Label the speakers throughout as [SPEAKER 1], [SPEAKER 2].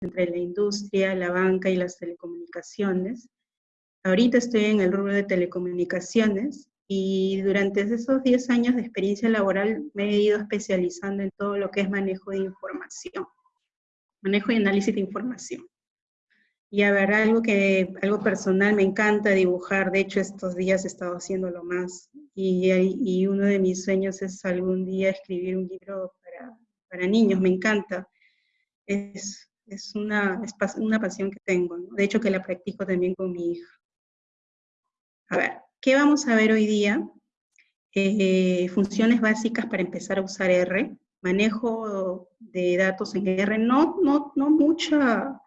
[SPEAKER 1] entre la industria, la banca y las telecomunicaciones. Ahorita estoy en el rubro de telecomunicaciones y durante esos 10 años de experiencia laboral me he ido especializando en todo lo que es manejo de información, manejo y análisis de información. Y a ver, algo que, algo personal, me encanta dibujar, de hecho estos días he estado haciéndolo más, y, uno de mis sueños es algún día escribir un libro para, para niños, me encanta. Es, es, una, una pasión que tengo, de hecho que la practico también con mi hija. A ver, ¿qué vamos a ver hoy día? Eh, funciones básicas para empezar a usar R, manejo de datos en R, no, no, no mucha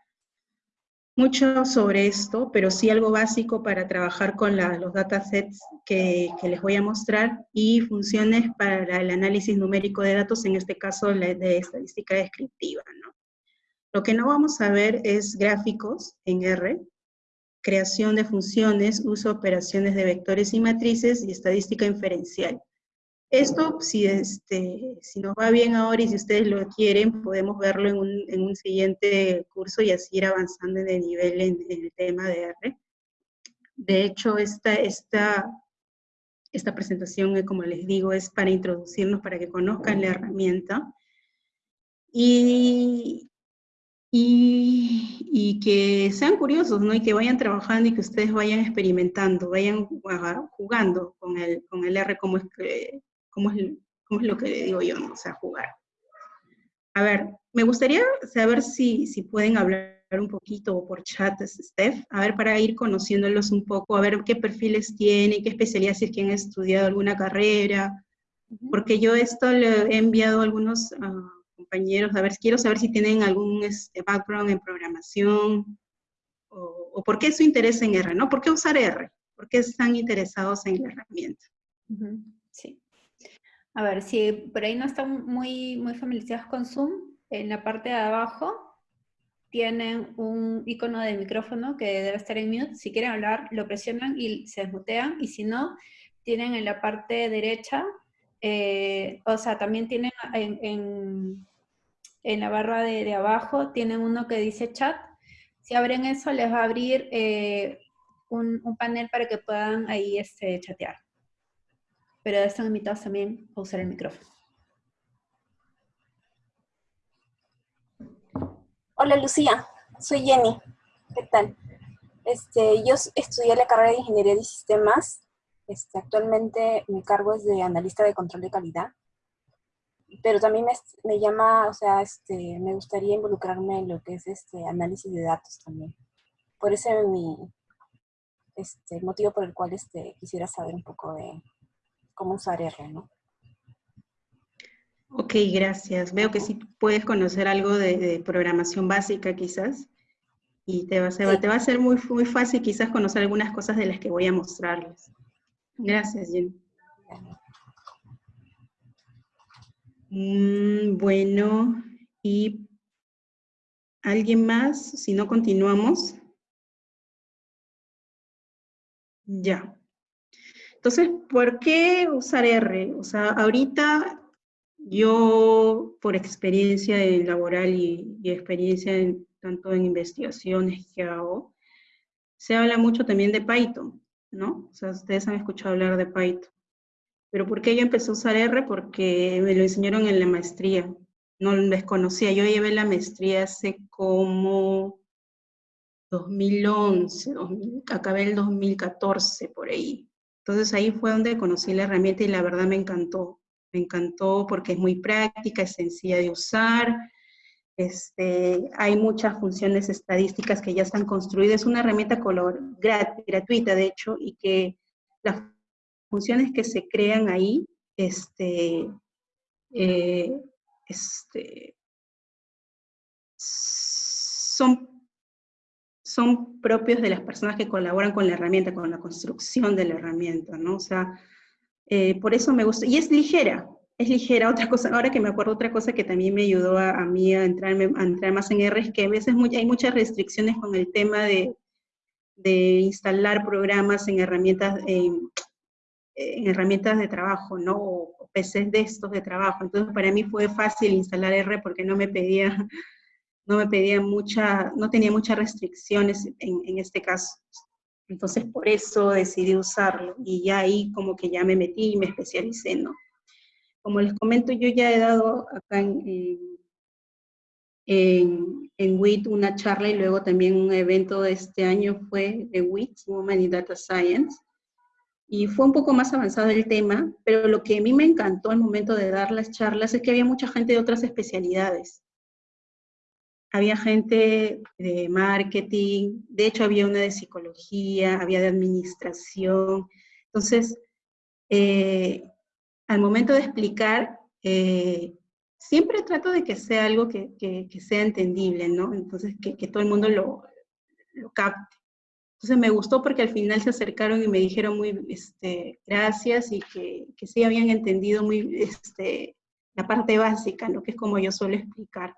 [SPEAKER 1] mucho sobre esto, pero sí algo básico para trabajar con los datasets que, que, les voy a mostrar y funciones para el análisis numérico de datos, en este caso de estadística descriptiva. ¿no? Lo que no vamos a ver es gráficos en R, creación de funciones, uso de operaciones de vectores y matrices y estadística inferencial. Esto, si, este, si nos va bien ahora y si ustedes lo quieren, podemos verlo en un, en un siguiente curso y así ir avanzando en el nivel en, el tema de R. De hecho, esta, esta, esta presentación, eh, como les digo, es para introducirnos, para que conozcan la herramienta. Y, y, y, que sean curiosos, ¿no? Y que vayan trabajando y que ustedes vayan experimentando, vayan jugando con el, con el R como es que, ¿Cómo es, cómo es lo que le digo yo, ¿no? o sea, jugar? A ver, me gustaría saber si, si pueden hablar un poquito por chat, Steph, a ver, para ir conociéndolos un poco, a ver qué perfiles tienen, qué especialidades, si es que han estudiado alguna carrera, porque yo esto le he enviado a algunos uh, compañeros, a ver, quiero saber si tienen algún este, background en programación, o, o, por qué su interés en R, ¿no? ¿Por qué usar R? ¿Por qué están interesados en la herramienta?
[SPEAKER 2] Sí. A ver, si por ahí no están muy, muy familiarizados con Zoom, en la parte de abajo tienen un icono de micrófono que debe estar en mute. Si quieren hablar, lo presionan y se desmutean. Y si no, tienen en la parte derecha, eh, o sea, también tienen en, en, la barra de, de, abajo, tienen uno que dice chat. Si abren eso, les va a abrir eh, un, un, panel para que puedan ahí este, chatear pero están invitados también a usar el micrófono.
[SPEAKER 3] Hola Lucía, soy Jenny. ¿Qué tal? Este, yo estudié la carrera de Ingeniería de Sistemas. Este, actualmente mi cargo es de analista de control de calidad. Pero también me, me llama, o sea, este, me gustaría involucrarme en lo que es este análisis de datos también. Por ese es mi, este, motivo por el cual este, quisiera saber un poco de, cómo usar R, ¿no?
[SPEAKER 1] Ok, gracias. Veo que sí puedes conocer algo de, programación básica quizás, y te va, a ser, te va a ser muy, muy fácil quizás conocer algunas cosas de las que voy a mostrarles. Gracias, Jenny. Mm, bueno, y ¿alguien más? Si no, continuamos. Ya. Entonces, ¿por qué usar R? O sea, ahorita yo, por experiencia laboral y, experiencia tanto en investigaciones que hago, se habla mucho también de Python, ¿no? O sea, ustedes han escuchado hablar de Python. Pero ¿por qué yo empecé a usar R? Porque me lo enseñaron en la maestría. No desconocía. Yo llevé la maestría hace como 2011, acabé el 2014 por ahí. Entonces ahí fue donde conocí la herramienta y la verdad me encantó. Me encantó porque es muy práctica, es sencilla de usar, este, hay muchas funciones estadísticas que ya están construidas. Es una herramienta color, gratuita, de hecho, y que las funciones que se crean ahí este, eh, este, son son propios de las personas que colaboran con la herramienta, con la construcción de la herramienta, ¿no? O sea, eh, por eso me gusta, y es ligera, es ligera. Otra cosa, ahora que me acuerdo, otra cosa que también me ayudó a, mí a, entrarme, a entrar más en R es que a veces hay muchas restricciones con el tema de, de instalar programas en herramientas, en, en herramientas de trabajo, ¿no? O PCs de estos de trabajo. Entonces, para mí fue fácil instalar R porque no me pedía no me pedía mucha, no tenía muchas restricciones en, en este caso. Entonces por eso decidí usarlo y ya ahí como que ya me metí y me especialicé, ¿no? Como les comento, yo ya he dado acá en, en, en, WIT una charla y luego también un evento de este año fue de WIT, Women in Data Science, y fue un poco más avanzado el tema, pero lo que a mí me encantó al momento de dar las charlas es que había mucha gente de otras especialidades había gente de marketing, de hecho había una de psicología, había de administración. Entonces, eh, al momento de explicar, eh, siempre trato de que sea algo que, sea entendible, ¿no? Entonces, que, todo el mundo lo, lo, capte. Entonces me gustó porque al final se acercaron y me dijeron muy este, gracias y que, sí habían entendido muy este, la parte básica, que es como yo suelo explicar.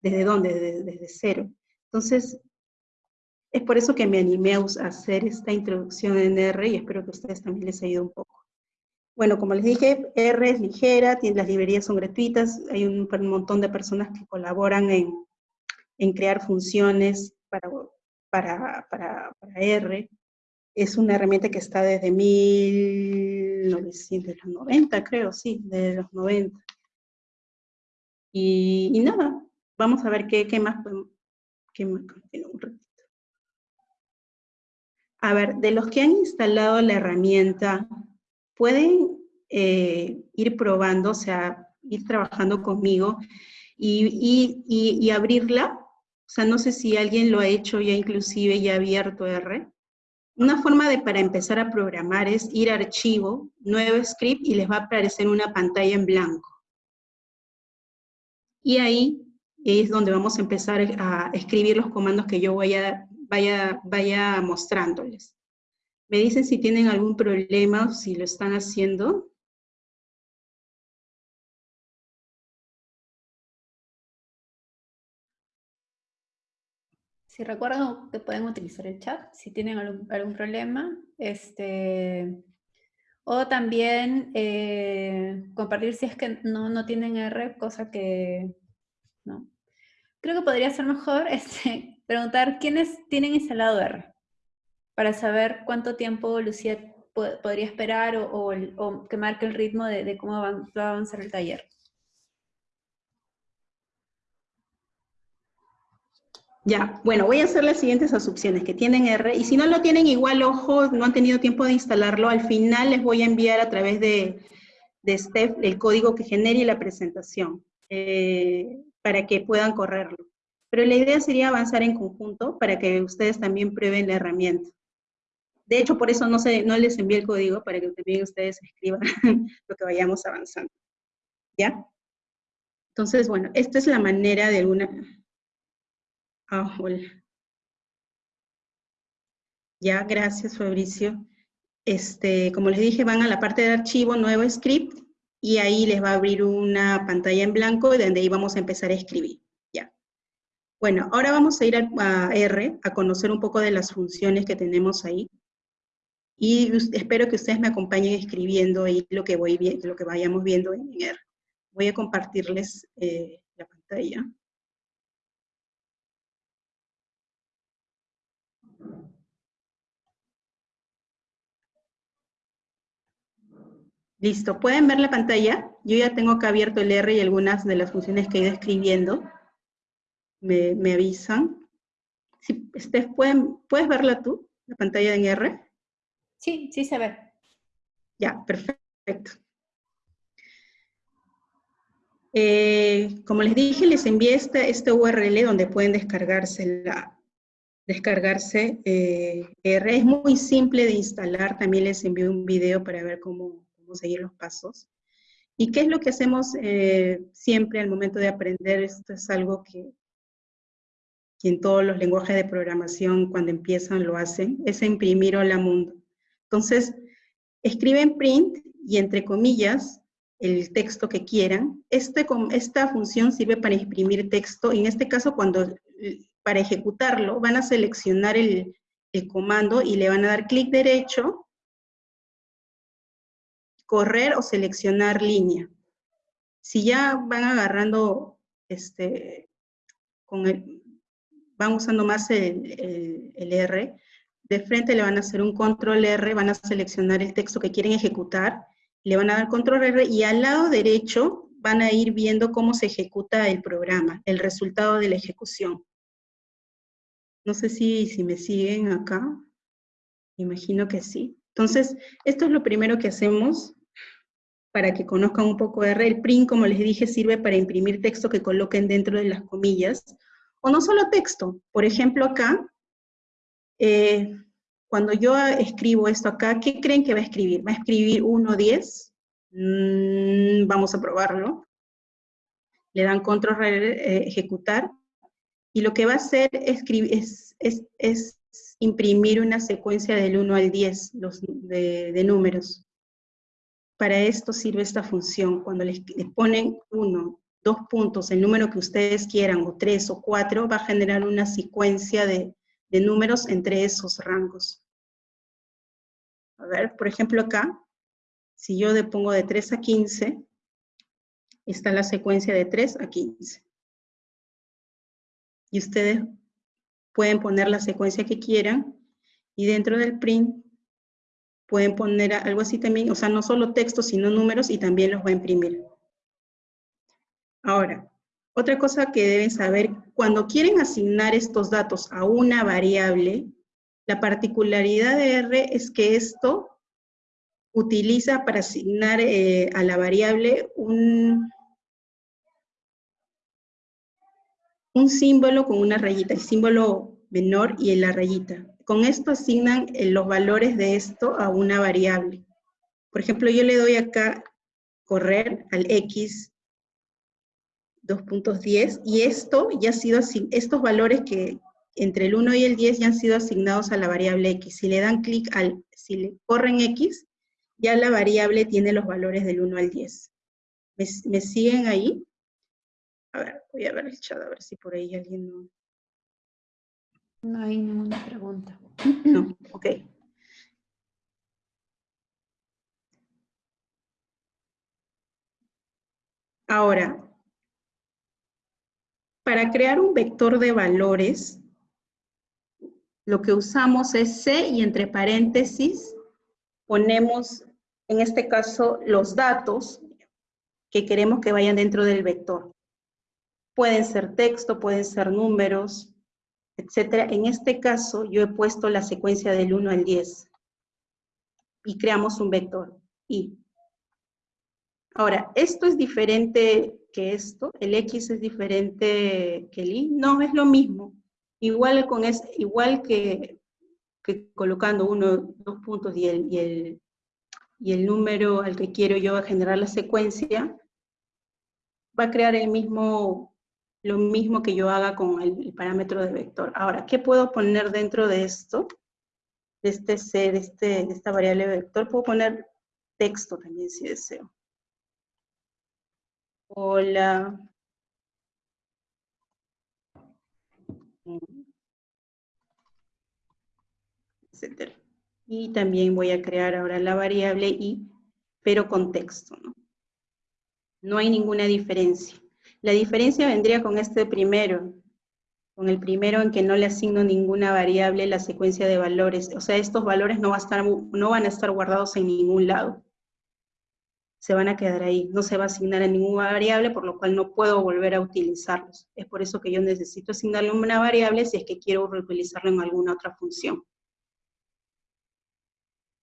[SPEAKER 1] ¿Desde dónde? Desde, cero. Entonces, es por eso que me animé a hacer esta introducción en R y espero que a ustedes también les ayude un poco. Bueno, como les dije, R es ligera, las librerías son gratuitas, hay un, montón de personas que colaboran en, crear funciones para, para, para, R. Es una herramienta que está desde 1990, creo, sí, desde los 90. Y, y nada, Vamos a ver qué, más podemos... Qué más, un ratito. A ver, de los que han instalado la herramienta, pueden eh, ir probando, o sea, ir trabajando conmigo y, y, abrirla. O sea, no sé si alguien lo ha hecho ya inclusive, ya abierto R. Una forma de para empezar a programar es ir a archivo, nuevo script y les va a aparecer una pantalla en blanco. Y ahí es donde vamos a empezar a escribir los comandos que yo vaya, vaya, vaya mostrándoles. Me dicen si tienen algún problema, si lo están haciendo.
[SPEAKER 2] Si recuerdan que pueden utilizar el chat, si tienen algún, problema. Este, o también eh, compartir si es que no, no tienen R, cosa que no, creo que podría ser mejor este, preguntar quiénes tienen instalado R, para saber cuánto tiempo Lucía podría esperar o, que marque el ritmo de, cómo va, a avanzar el taller.
[SPEAKER 1] Ya, bueno, voy a hacer las siguientes asumciones, que tienen R, y si no lo tienen igual, ojo, no han tenido tiempo de instalarlo, al final les voy a enviar a través de, de Steph el código que genere la presentación. Eh, para que puedan correrlo. Pero la idea sería avanzar en conjunto para que ustedes también prueben la herramienta. De hecho, por eso no, se, no les envié el código, para que también ustedes escriban lo que vayamos avanzando. ¿Ya? Entonces, bueno, esta es la manera de alguna... Ah, hola. Ya, gracias Fabricio. Este, como les dije, van a la parte de archivo, nuevo script, y ahí les va a abrir una pantalla en blanco y donde ahí vamos a empezar a escribir. Ya. Bueno, ahora vamos a ir a, R, a conocer un poco de las funciones que tenemos ahí. Y espero que ustedes me acompañen escribiendo ahí lo que, voy, lo que vayamos viendo en R. Voy a compartirles eh, la pantalla. Listo, ¿pueden ver la pantalla? Yo ya tengo acá abierto el R y algunas de las funciones que he ido escribiendo. Me, avisan. Si, Steph, ¿puedes verla tú, la pantalla en R?
[SPEAKER 2] Sí, sí se ve.
[SPEAKER 1] Ya, perfecto. Eh, como les dije, les envié este, este URL donde pueden descargarse la, descargarse eh, R. Es muy simple de instalar, también les envío un video para ver cómo, seguir los pasos. ¿Y qué es lo que hacemos eh, siempre al momento de aprender? Esto es algo que, en todos los lenguajes de programación cuando empiezan lo hacen, es imprimir hola mundo. Entonces, escriben print y entre comillas el texto que quieran. Este, esta función sirve para imprimir texto, en este caso cuando para ejecutarlo van a seleccionar el, el comando y le van a dar clic derecho correr o seleccionar línea. Si ya van agarrando este, con el, van usando más el, el, R, de frente le van a hacer un control R, van a seleccionar el texto que quieren ejecutar, le van a dar control R y al lado derecho van a ir viendo cómo se ejecuta el programa, el resultado de la ejecución. No sé si, si me siguen acá. Imagino que sí. Entonces, esto es lo primero que hacemos para que conozcan un poco. El print, como les dije, sirve para imprimir texto que coloquen dentro de las comillas, o no solo texto. Por ejemplo, acá, eh, cuando yo escribo esto acá, ¿qué creen que va a escribir? ¿Va a escribir 1, 10? Mm, vamos a probarlo. Le dan control eh, ejecutar, y lo que va a hacer es, imprimir una secuencia del 1 al 10 los, de, números. Para esto sirve esta función. Cuando les, ponen 1, dos puntos, el número que ustedes quieran, o tres o cuatro, va a generar una secuencia de, de números entre esos rangos. A ver, por ejemplo acá, si yo le pongo de 3 a 15, está la secuencia de 3 a 15 y ustedes pueden poner la secuencia que quieran y dentro del print pueden poner algo así también, o sea, no solo texto, sino números y también los va a imprimir. Ahora, otra cosa que deben saber, cuando quieren asignar estos datos a una variable, la particularidad de R es que esto utiliza para asignar eh, a la variable un, un símbolo con una rayita, el símbolo menor y la rayita. Con esto asignan eh, los valores de esto a una variable. Por ejemplo, yo le doy acá correr al x 2.10 y esto ya ha sido estos valores que entre el 1 y el 10 ya han sido asignados a la variable x. Si le dan clic al, si le corren x, ya la variable tiene los valores del 1 al 10. me siguen ahí? A ver, voy a ver el chat, a ver si por ahí alguien no...
[SPEAKER 2] No hay ninguna pregunta.
[SPEAKER 1] No, ok. Ahora, para crear un vector de valores, lo que usamos es C y entre paréntesis ponemos, en este caso, los datos que queremos que vayan dentro del vector. Pueden ser texto, pueden ser números, etc. En este caso, yo he puesto la secuencia del 1 al 10 y creamos un vector, i. Ahora, ¿esto es diferente que esto? ¿El x es diferente que el y? No, es lo mismo. Igual, con es, igual que, que colocando uno, dos puntos y el, y, el, y el número al que quiero yo generar la secuencia, va a crear el mismo lo mismo que yo haga con el, parámetro de vector. Ahora, ¿qué puedo poner dentro de esto? De este C, de, este, de esta variable vector, puedo poner texto también si deseo. Hola. Etcétera. Y también voy a crear ahora la variable i, pero con texto. No hay ninguna diferencia. La diferencia vendría con este primero, con el primero en que no le asigno ninguna variable la secuencia de valores. O sea, estos valores no, van a estar guardados en ningún lado. Se van a quedar ahí. No se va a asignar a ninguna variable, por lo cual no puedo volver a utilizarlos. Es por eso que yo necesito asignarle una variable si es que quiero reutilizarlo en alguna otra función.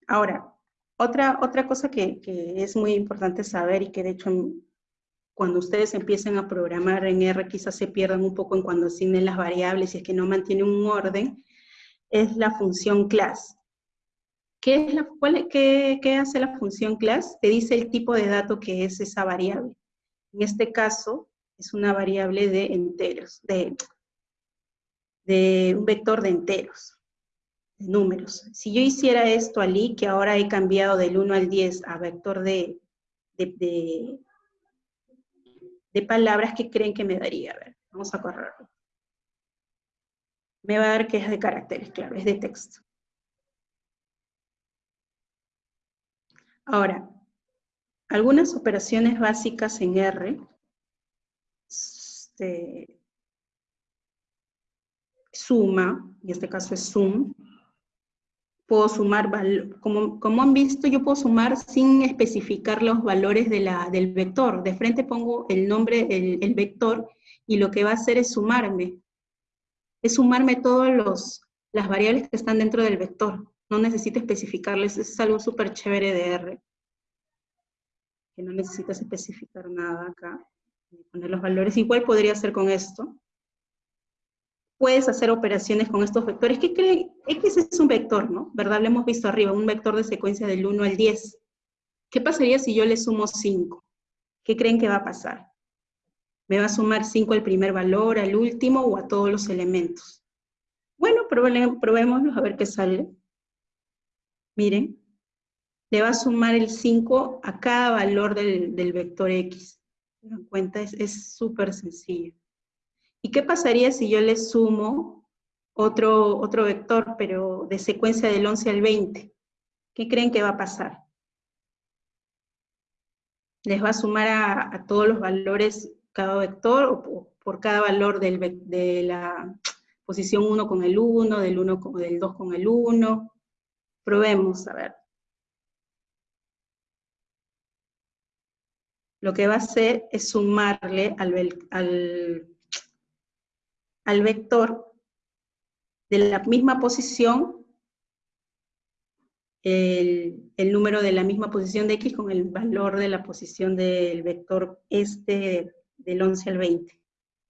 [SPEAKER 1] Ahora, otra, otra cosa que, que es muy importante saber y que de hecho cuando ustedes empiecen a programar en R quizás se pierdan un poco en cuando asignen las variables y es que no mantienen un orden, es la función class. ¿Qué, es la, cuál, qué, qué hace la función class? Te dice el tipo de dato que es esa variable. En este caso, es una variable de enteros, de, de un vector de enteros, de números. Si yo hiciera esto allí, que ahora he cambiado del 1 al 10 a vector de, de de palabras que creen que me daría. A ver, vamos a correrlo. Me va a dar que es de caracteres, claro, es de texto. Ahora, algunas operaciones básicas en R, este, suma, en este caso es sum, puedo sumar, como, como han visto, yo puedo sumar sin especificar los valores de la, del vector. De frente pongo el nombre, el, el vector, y lo que va a hacer es sumarme. Es sumarme todas las variables que están dentro del vector. No necesito especificarles, es algo súper chévere de R. Que no necesitas especificar nada acá. Poner los valores. Igual podría hacer con esto puedes hacer operaciones con estos vectores. ¿Qué creen? X es un vector, ¿no? ¿Verdad? Lo hemos visto arriba, un vector de secuencia del 1 al 10. ¿Qué pasaría si yo le sumo 5? ¿Qué creen que va a pasar? ¿Me va a sumar 5 al primer valor, al último o a todos los elementos? Bueno, probémoslo a ver qué sale. Miren, le va a sumar el 5 a cada valor del, vector X. ¿Se dan cuenta? Es súper sencillo. ¿Y qué pasaría si yo le sumo otro, otro vector, pero de secuencia del 11 al 20? ¿Qué creen que va a pasar? ¿Les va a sumar a, todos los valores cada vector o por, cada valor de la posición 1 con el 1, del, 1 con, del 2 con el 1? Probemos, a ver. Lo que va a hacer es sumarle al, al al vector de la misma posición, el, número de la misma posición de x con el valor de la posición del vector este del 11 al 20.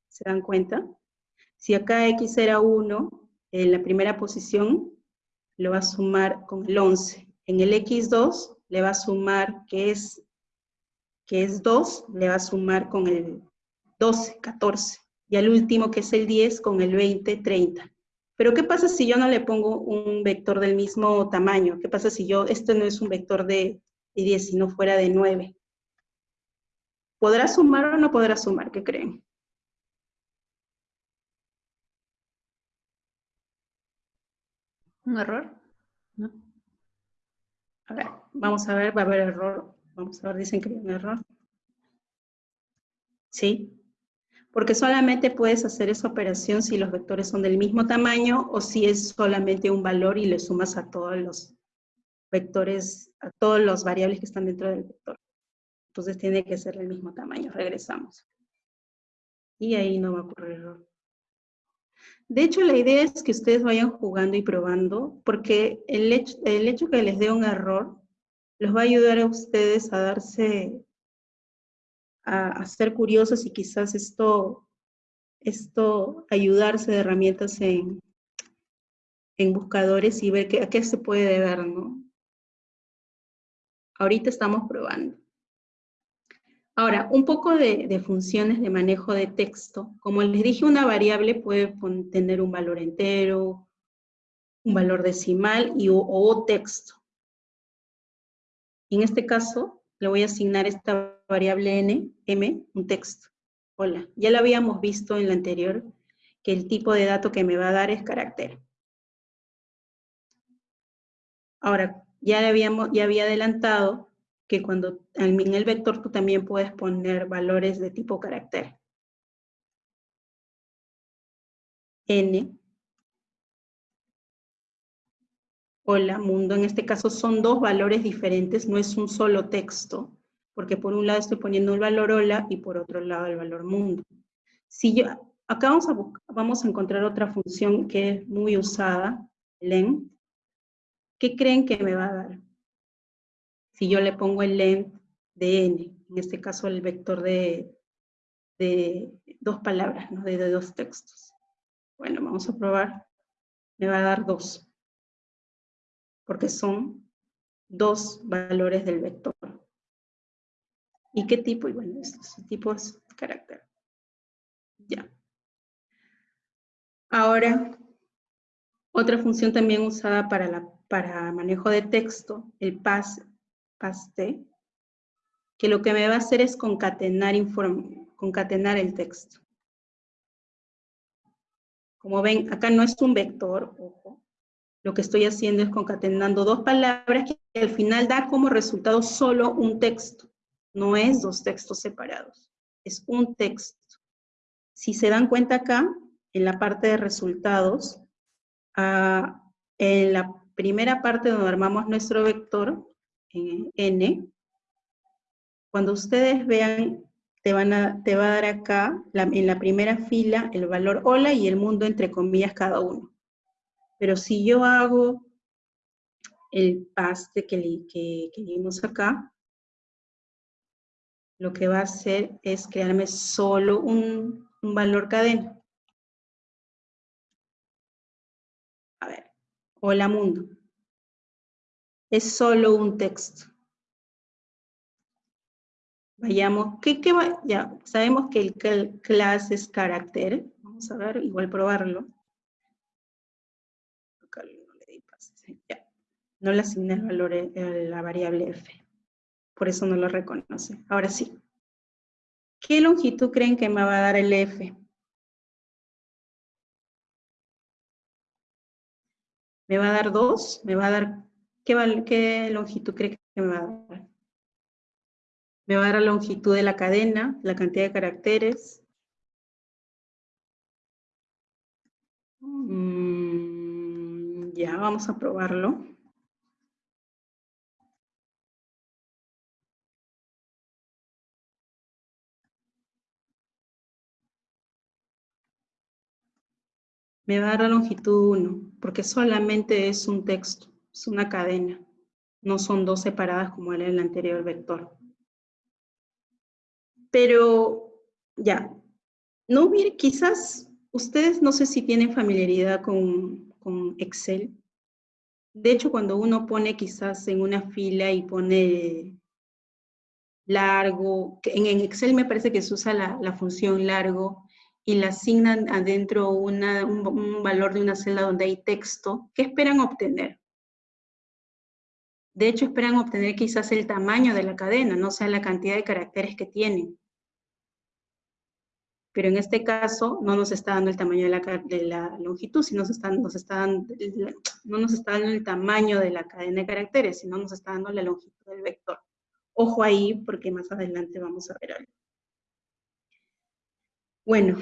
[SPEAKER 1] ¿Se dan cuenta? Si acá x era 1, en la primera posición lo va a sumar con el 11. En el x2 le va a sumar, que es, que es 2, le va a sumar con el 12, 14 y al último que es el 10 con el 20, 30. Pero ¿qué pasa si yo no le pongo un vector del mismo tamaño? ¿Qué pasa si yo, esto no es un vector de, 10, sino fuera de 9? ¿Podrá sumar o no podrá sumar? ¿Qué creen?
[SPEAKER 2] ¿Un error?
[SPEAKER 1] ¿No? A ver, vamos a ver, va a haber error. Vamos a ver, dicen que hay un error. ¿Sí? Porque solamente puedes hacer esa operación si los vectores son del mismo tamaño o si es solamente un valor y le sumas a todos los vectores, a todas las variables que están dentro del vector. Entonces tiene que ser del mismo tamaño. Regresamos. Y ahí no va a ocurrir error. De hecho, la idea es que ustedes vayan jugando y probando, porque el hecho, el hecho que les dé un error los va a ayudar a ustedes a darse a, ser curiosos y quizás esto, esto ayudarse de herramientas en, en buscadores y ver a qué se puede deber, ¿no? Ahorita estamos probando. Ahora, un poco de, funciones de manejo de texto. Como les dije, una variable puede tener un valor entero, un valor decimal y, o texto. En este caso, le voy a asignar esta variable n, m, un texto. Hola, ya lo habíamos visto en la anterior, que el tipo de dato que me va a dar es carácter. Ahora, ya, habíamos, ya había adelantado que cuando en el vector tú también puedes poner valores de tipo carácter. n, hola mundo, en este caso son dos valores diferentes, no es un solo texto, porque por un lado estoy poniendo el valor hola y por otro lado el valor mundo. Si yo, acá vamos a, vamos a encontrar otra función que es muy usada, len. ¿Qué creen que me va a dar? Si yo le pongo el len de n, en este caso el vector de, de dos palabras, ¿no? de, de dos textos. Bueno, vamos a probar. Me va a dar dos porque son dos valores del vector. ¿Y qué tipo? Y bueno, estos tipos carácter. Ya. Ahora, otra función también usada para, la, para manejo de texto, el pas, paste, que lo que me va a hacer es concatenar, concatenar el texto. Como ven, acá no es un vector, ojo, lo que estoy haciendo es concatenando dos palabras que al final da como resultado solo un texto. No es dos textos separados, es un texto. Si se dan cuenta acá, en la parte de resultados, en la primera parte donde armamos nuestro vector, en n, cuando ustedes vean, te, van a, te va a dar acá, en la primera fila, el valor hola y el mundo entre comillas cada uno. Pero si yo hago el paste que, que, vimos acá, lo que va a hacer es crearme solo un, valor cadena. A ver, hola mundo. Es solo un texto. Vayamos, ¿qué, qué va? Ya, sabemos que el class es carácter. Vamos a ver, igual probarlo. No le asigné el valor a eh, la variable f. Por eso no lo reconoce. Ahora sí. ¿Qué longitud creen que me va a dar el f? ¿Me va a dar 2? ¿Me va a dar... ¿Qué, qué longitud cree que me va a dar? Me va a dar la longitud de la cadena, la cantidad de caracteres. Mm, ya, vamos a probarlo. Me va a dar la longitud 1, porque solamente es un texto, es una cadena, no son dos separadas como era el anterior vector. Pero ya, no hubiera, quizás ustedes no sé si tienen familiaridad con, con Excel. De hecho, cuando uno pone quizás en una fila y pone largo, en Excel me parece que se usa la, la función largo, y le asignan adentro un, valor de una celda donde hay texto, ¿qué esperan obtener? De hecho, esperan obtener quizás el tamaño de la cadena, no sea la cantidad de caracteres que tienen. Pero en este caso no nos está dando el tamaño de la, de la longitud, sino nos está, no nos está dando el tamaño de la cadena de caracteres, sino nos está dando la longitud del vector. Ojo ahí, porque más adelante vamos a ver algo. Bueno,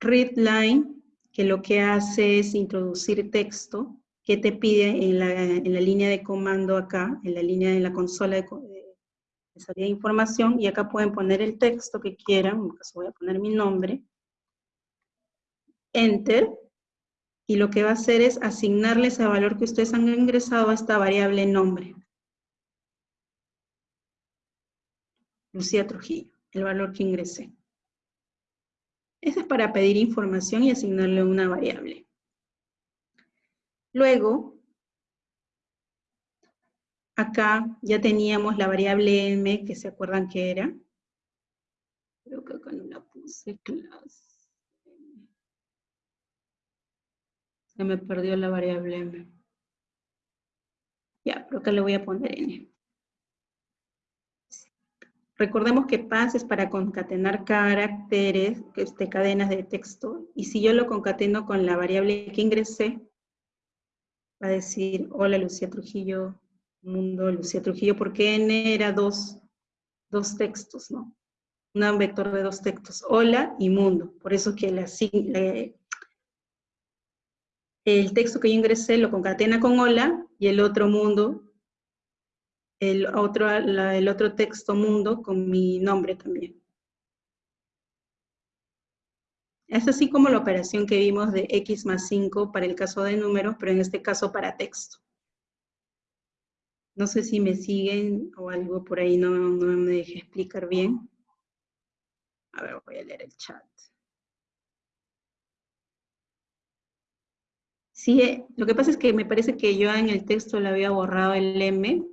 [SPEAKER 1] readline, que lo que hace es introducir texto, que te pide en la, línea de comando acá, en la línea de la consola de, salida de información, y acá pueden poner el texto que quieran, en caso voy a poner mi nombre, enter, y lo que va a hacer es asignarle ese valor que ustedes han ingresado a esta variable nombre. Lucía Trujillo, el valor que ingresé. Eso es para pedir información y asignarle una variable. Luego, acá ya teníamos la variable m, que se acuerdan que era. Creo que acá no la puse, clase. Se me perdió la variable m. Ya, pero acá le voy a poner n. Recordemos que PAS es para concatenar caracteres, este, cadenas de texto, y si yo lo concateno con la variable que ingresé, va a decir, hola Lucía Trujillo, mundo Lucía Trujillo, porque n era dos, dos textos, ¿no? Un vector de dos textos, hola y mundo. Por eso que el texto que yo ingresé lo concatena con hola y el otro mundo el otro, el otro texto mundo con mi nombre también. Es así como la operación que vimos de x más 5 para el caso de números, pero en este caso para texto. No sé si me siguen o algo por ahí no, no me deje explicar bien. A ver, voy a leer el chat. Sí, eh, lo que pasa es que me parece que yo en el texto le había borrado el M,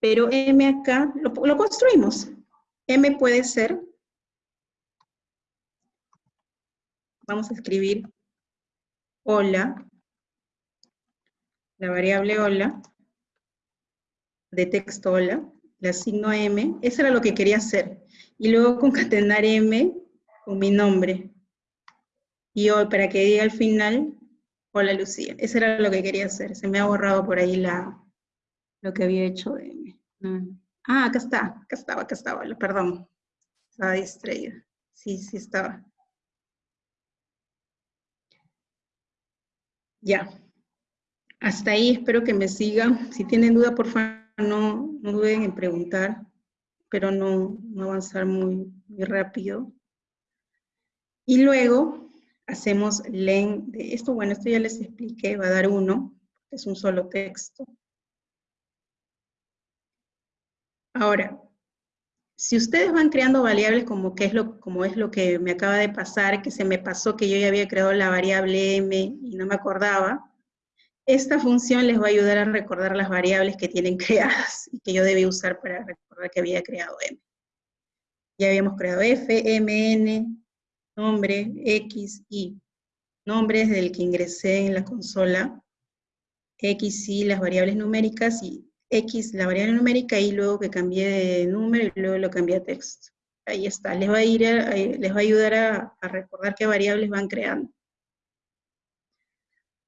[SPEAKER 1] pero M acá lo, construimos. M puede ser, vamos a escribir hola, la variable hola, de texto hola, le asigno M, eso era lo que quería hacer. Y luego concatenar M con mi nombre. Y hoy, para que diga al final, hola Lucía. Eso era lo que quería hacer. Se me ha borrado por ahí la, lo que había hecho M. Mm. Ah, acá está, acá estaba, acá estaba, perdón. Estaba distraída. Sí, sí estaba. Ya. Hasta ahí, espero que me sigan. Si tienen duda, por favor, no, no duden en preguntar, pero no, no avanzar muy, muy rápido. Y luego hacemos len de esto. Bueno, esto ya les expliqué, va a dar uno, es un solo texto. Ahora, si ustedes van creando variables como, es lo, como es lo que me acaba de pasar, que se me pasó que yo ya había creado la variable m y no me acordaba, esta función les va a ayudar a recordar las variables que tienen creadas y que yo debí usar para recordar que había creado m. Ya habíamos creado f, m, n, nombre, x, y. Nombre es del que ingresé en la consola, x, y las variables numéricas y X, la variable numérica, y luego que cambié de número y luego lo cambié a texto. Ahí está, les va a, ir les va a ayudar a, a recordar qué variables van creando.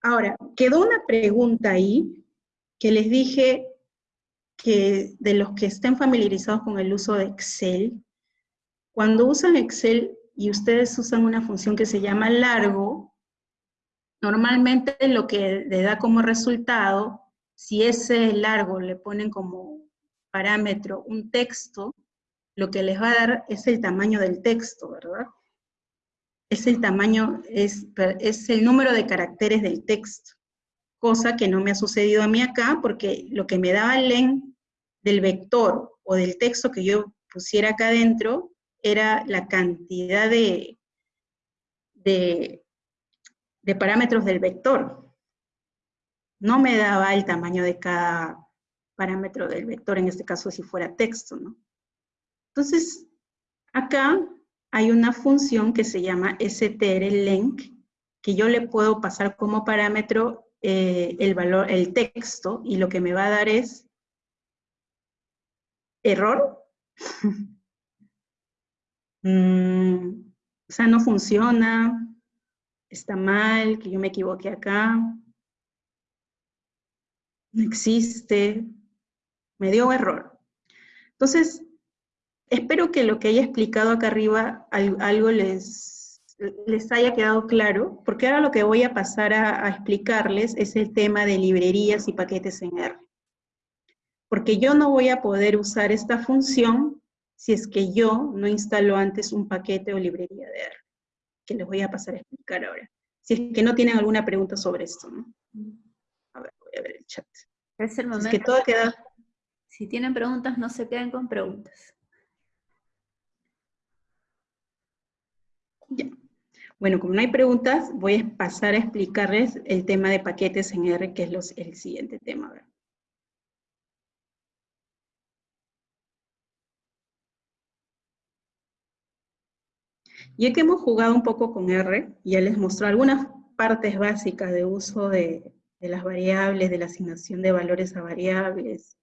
[SPEAKER 1] Ahora, quedó una pregunta ahí que les dije que de los que estén familiarizados con el uso de Excel, cuando usan Excel y ustedes usan una función que se llama largo, normalmente lo que le da como resultado si ese largo le ponen como parámetro un texto, lo que les va a dar es el tamaño del texto, ¿verdad? Es el tamaño, es, es el número de caracteres del texto, cosa que no me ha sucedido a mí acá, porque lo que me daba el len del vector o del texto que yo pusiera acá adentro era la cantidad de, de, de parámetros del vector, no me daba el tamaño de cada parámetro del vector, en este caso si fuera texto, ¿no? Entonces, acá hay una función que se llama strlenc, que yo le puedo pasar como parámetro eh, el valor, el texto, y lo que me va a dar es error. Mm, o sea, no funciona, está mal, que yo me equivoqué acá no existe, me dio error. Entonces, espero que lo que haya explicado acá arriba, algo les, les haya quedado claro, porque ahora lo que voy a pasar a, a explicarles es el tema de librerías y paquetes en R. Porque yo no voy a poder usar esta función si es que yo no instalo antes un paquete o librería de R, que les voy a pasar a explicar ahora. Si es que no tienen alguna pregunta sobre esto, ¿no? A ver, voy a ver el chat.
[SPEAKER 2] Es el momento.
[SPEAKER 1] Es que todo queda...
[SPEAKER 2] Si tienen preguntas, no se queden con preguntas.
[SPEAKER 1] Ya. Bueno, como no hay preguntas, voy a pasar a explicarles el tema de paquetes en R, que es los, el siguiente tema. Ya que hemos jugado un poco con R, ya les mostré algunas partes básicas de uso de, de las variables, de la asignación de valores a variables,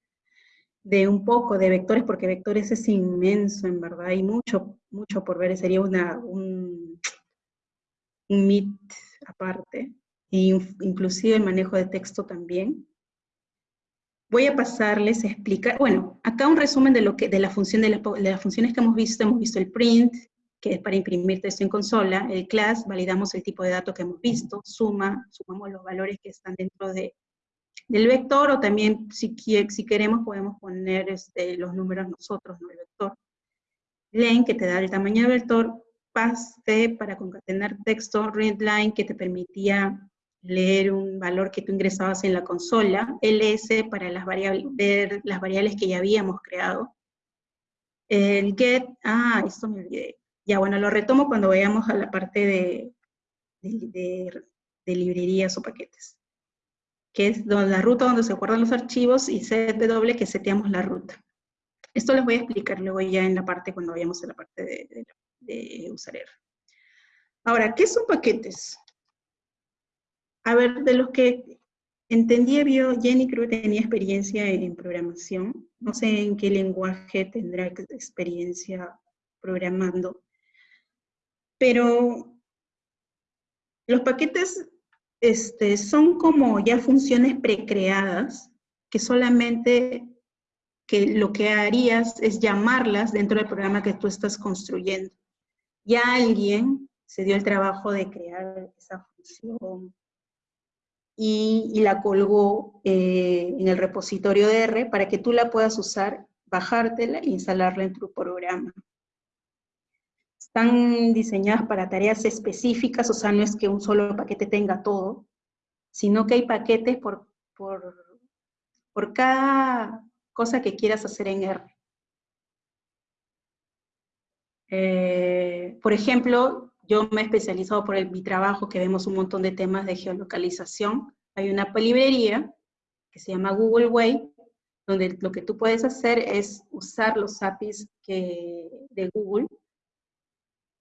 [SPEAKER 1] de un poco de vectores, porque vectores es inmenso, en verdad, hay mucho, mucho por ver, sería una, un, un MIT aparte, e inclusive el manejo de texto también. Voy a pasarles a explicar, bueno, acá un resumen de, lo que, de, la función de las funciones que hemos visto, hemos visto el print, que es para imprimir texto en consola, el class, validamos el tipo de datos que hemos visto, suma, sumamos los valores que están dentro de, del vector, o también si, si queremos podemos poner este, los números nosotros, no el vector. Len, que te da el tamaño del vector, paste para concatenar texto, readline, que te permitía leer un valor que tú ingresabas en la consola, ls para las variables, ver las variables que ya habíamos creado, el get, ah, esto me olvidé, ya, bueno, lo retomo cuando vayamos a la parte de, de, librerías o paquetes, que es donde, la ruta donde se guardan los archivos y CW que seteamos la ruta. Esto les voy a explicar luego ya en la parte, cuando vayamos a la parte de, de usar R. Ahora, ¿qué son paquetes? A ver, de los que entendí, vio, Jenny creo que tenía experiencia en programación. No sé en qué lenguaje tendrá experiencia programando. Pero los paquetes este, son como ya funciones precreadas que solamente que lo que harías es llamarlas dentro del programa que tú estás construyendo. Ya alguien se dio el trabajo de crear esa función, y, la colgó eh, en el repositorio de R para que tú la puedas usar, bajártela e instalarla en tu programa. Están diseñadas para tareas específicas, o sea, no es que un solo paquete tenga todo, sino que hay paquetes por, por, por cada cosa que quieras hacer en R. Eh, por ejemplo, yo me he especializado por el, mi trabajo, que vemos un montón de temas de geolocalización. Hay una librería que se llama Google Way, donde lo que tú puedes hacer es usar los APIs de Google,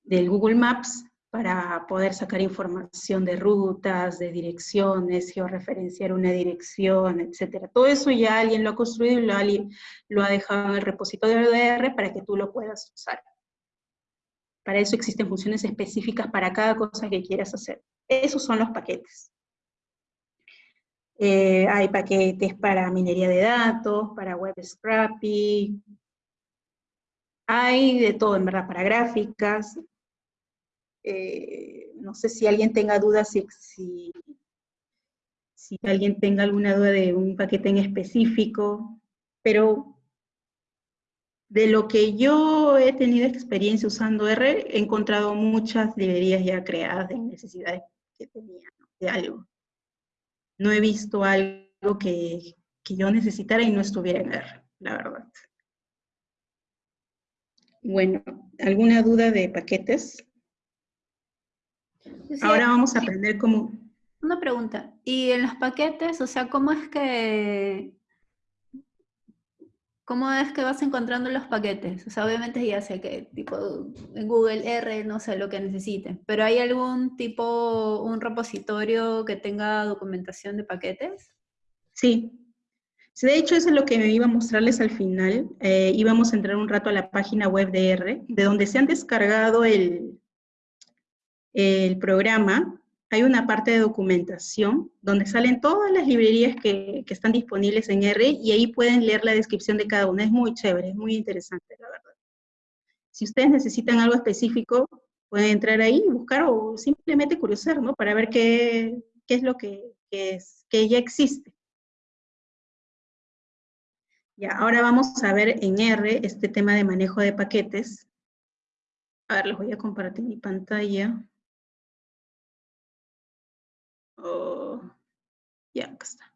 [SPEAKER 1] del Google Maps, para poder sacar información de rutas, de direcciones, georreferenciar una dirección, etc. Todo eso ya alguien lo ha construido y lo ha, lo ha dejado en el repositorio de R para que tú lo puedas usar. Para eso existen funciones específicas para cada cosa que quieras hacer. Esos son los paquetes. Eh, hay paquetes para minería de datos, para web scrapping, hay de todo, en verdad, para gráficas. Eh, no sé si alguien tenga dudas, si, si, si alguien tenga alguna duda de un paquete en específico, pero de lo que yo he tenido experiencia usando R, he encontrado muchas librerías ya creadas de necesidades que tenía, de algo. No he visto algo que, yo necesitara y no estuviera en R, la verdad. Bueno, ¿alguna duda de paquetes? Ahora vamos a aprender cómo...
[SPEAKER 2] Una pregunta, ¿y en los paquetes, o sea, cómo es que ¿Cómo es que vas encontrando los paquetes? O sea, obviamente ya sé que tipo en Google R no sé lo que necesite, pero ¿hay algún tipo, un repositorio que tenga documentación de paquetes?
[SPEAKER 1] Sí. De hecho, eso es lo que me iba a mostrarles al final. Eh, íbamos a entrar un rato a la página web de R, de donde se han descargado el, el programa hay una parte de documentación donde salen todas las librerías que, están disponibles en R y ahí pueden leer la descripción de cada una. Es muy chévere, es muy interesante, la verdad. Si ustedes necesitan algo específico, pueden entrar ahí y buscar o simplemente curiosar, ¿no? Para ver qué, es lo que, es, que ya existe. Ya, ahora vamos a ver en R este tema de manejo de paquetes. A ver, les voy a compartir mi pantalla. Oh, ya, está.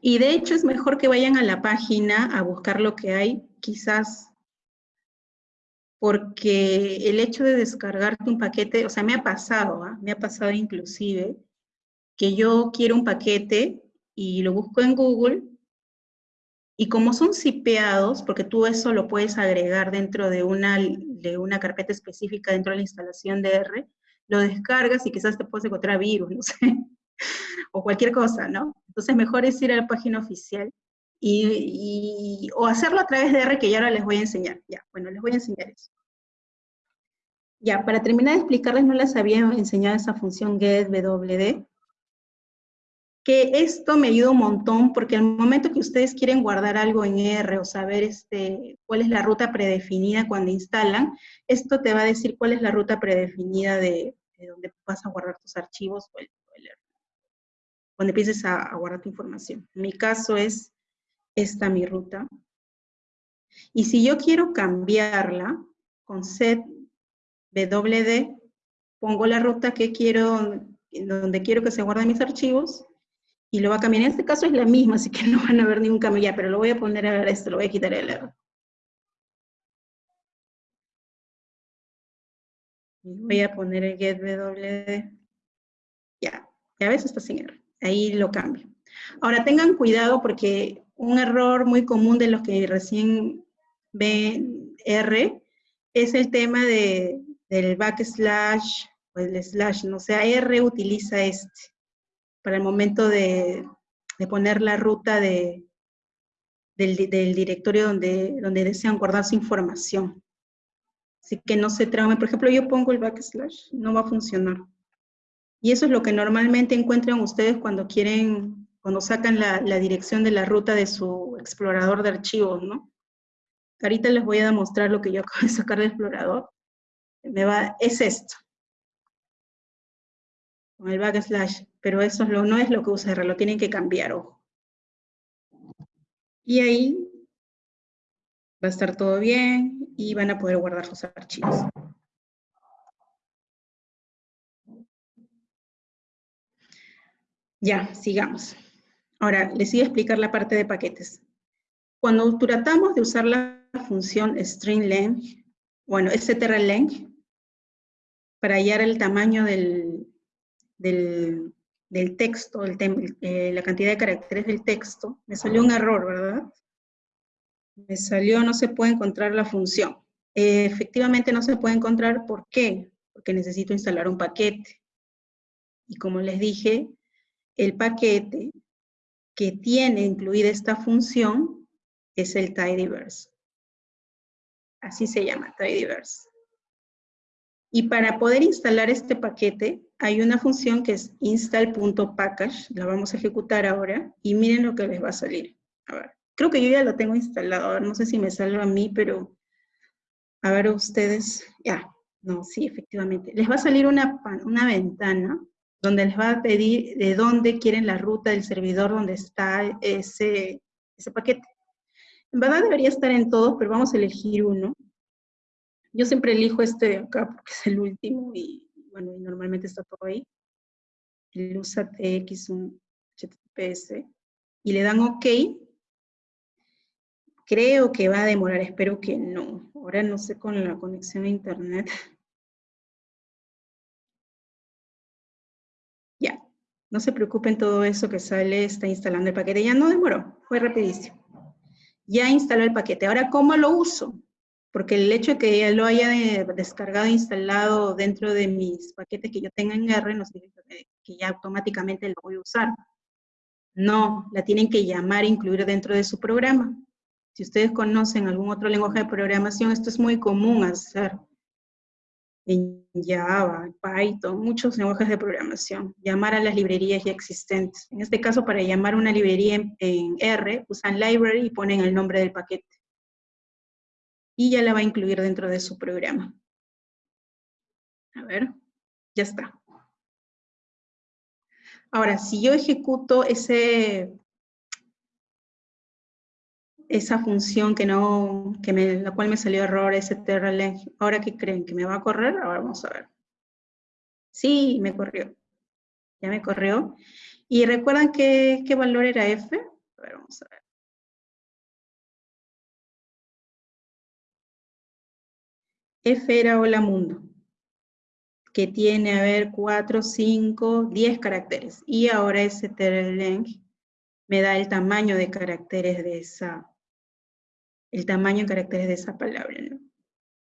[SPEAKER 1] Y de hecho es mejor que vayan a la página a buscar lo que hay, quizás porque el hecho de descargarte un paquete, o sea, me ha pasado, ¿ah? me ha pasado inclusive, que yo quiero un paquete y lo busco en Google y como son zipeados, porque tú eso lo puedes agregar dentro de una, de una carpeta específica dentro de la instalación de R, lo descargas y quizás te puedes encontrar virus, no sé, o cualquier cosa, ¿no? Entonces mejor es ir a la página oficial y, o hacerlo a través de R, que ya ahora les voy a enseñar. Ya, bueno, les voy a enseñar eso. Ya, para terminar de explicarles, no les había enseñado esa función getWD, que esto me ayuda un montón porque al momento que ustedes quieren guardar algo en R o saber este, cuál es la ruta predefinida cuando instalan, esto te va a decir cuál es la ruta predefinida de, donde vas a guardar tus archivos o el, cuando empieces a, a, guardar tu información. En mi caso es esta mi ruta. Y si yo quiero cambiarla con set wd, pongo la ruta que quiero, donde quiero que se guarden mis archivos, y lo va a cambiar. En este caso es la misma, así que no van a ver ningún cambio ya, pero lo voy a poner a ver esto, lo voy a quitar el error. Voy a poner el getWD. Ya, ya ves, está sin error. Ahí lo cambio. Ahora tengan cuidado porque un error muy común de los que recién ven R es el tema de, del backslash o el slash, no o sea, R utiliza este para el momento de, poner la ruta de, del, directorio donde, donde desean guardar su información. Así que no se traumen. Por ejemplo, yo pongo el backslash, no va a funcionar. Y eso es lo que normalmente encuentran ustedes cuando quieren, cuando sacan la, la dirección de la ruta de su explorador de archivos, ¿no? ahorita les voy a demostrar lo que yo acabo de sacar del explorador, me va, es esto. El backslash, pero eso no es lo que usa R, lo tienen que cambiar, ojo. Y ahí va a estar todo bien y van a poder guardar sus archivos. Ya, sigamos. Ahora, les voy a explicar la parte de paquetes. Cuando tratamos de usar la función string bueno, strlength, para hallar el tamaño del, del, texto, eh, la cantidad de caracteres del texto, me salió un error, ¿verdad? Me salió no se puede encontrar la función. Eh, efectivamente no se puede encontrar, ¿por qué? Porque necesito instalar un paquete. Y como les dije, el paquete que tiene incluida esta función es el tidyverse. Así se llama, tidyverse. Y para poder instalar este paquete, hay una función que es install.package, la vamos a ejecutar ahora, y miren lo que les va a salir. A ver, creo que yo ya lo tengo instalado, no sé si me salva a mí, pero a ver ustedes, ya, no, sí, efectivamente. Les va a salir una, una ventana donde les va a pedir de dónde quieren la ruta del servidor donde está ese, ese paquete. En verdad debería estar en todos, pero vamos a elegir uno. Yo siempre elijo este de acá porque es el último y bueno, normalmente está todo ahí. El usa TX, un HTTPS, y le dan OK. Creo que va a demorar, espero que no. Ahora no sé con la conexión a internet. No se preocupen todo eso que sale, está instalando el paquete. Ya no demoró, fue rapidísimo. Ya instaló el paquete. Ahora, ¿cómo lo uso? Porque el hecho de que ya lo haya descargado e instalado dentro de mis paquetes que yo tenga en R no significa que ya automáticamente lo voy a usar. No, la tienen que llamar e incluir dentro de su programa. Si ustedes conocen algún otro lenguaje de programación, esto es muy común hacer en Java, Python, muchos lenguajes de programación, llamar a las librerías ya existentes. En este caso, para llamar una librería en, R, usan library y ponen el nombre del paquete. Y ya la va a incluir dentro de su programa. A ver, ya está. Ahora, si yo ejecuto ese esa función que no, que me, la cual me salió error, ese ¿ahora qué creen? ¿Que me va a correr? Ahora vamos a ver. Sí, me corrió. Ya me corrió. ¿Y recuerdan qué, qué valor era F? A ver, vamos a ver. F era hola mundo, que tiene, a ver, 4, 5, 10 caracteres. Y ahora ese TerraLeng me da el tamaño de caracteres de esa, el tamaño en caracteres de esa palabra, ¿no?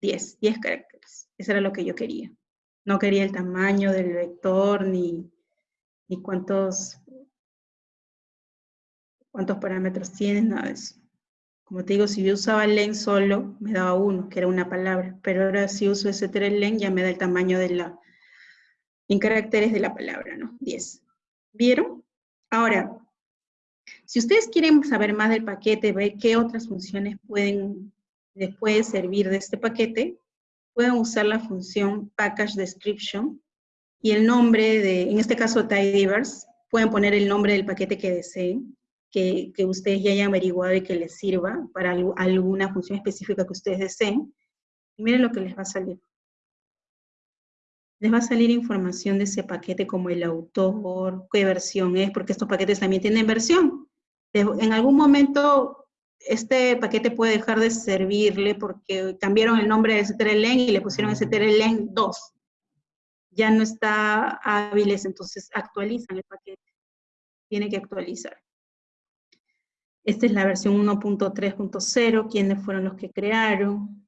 [SPEAKER 1] 10, 10 caracteres. Eso era lo que yo quería. No quería el tamaño del vector, ni, ni cuántos, cuántos parámetros tiene, nada de eso. Como te digo, si yo usaba len solo, me daba uno, que era una palabra, pero ahora si uso ese len ya me da el tamaño de la, en caracteres de la palabra, ¿no? 10. ¿Vieron? Ahora, si ustedes quieren saber más del paquete, ver qué otras funciones pueden, les puede servir de este paquete, pueden usar la función package description y el nombre de, en este caso tidyverse, pueden poner el nombre del paquete que deseen, que, que ustedes ya hayan averiguado y que les sirva para alguna función específica que ustedes deseen. Y miren lo que les va a salir. Les va a salir información de ese paquete como el autor, qué versión es, porque estos paquetes también tienen versión en algún momento este paquete puede dejar de servirle porque cambiaron el nombre de strlen y le pusieron strlen 2. Ya no está hábiles, entonces actualizan el paquete. Tiene que actualizar. Esta es la versión 1.3.0, quiénes fueron los que crearon.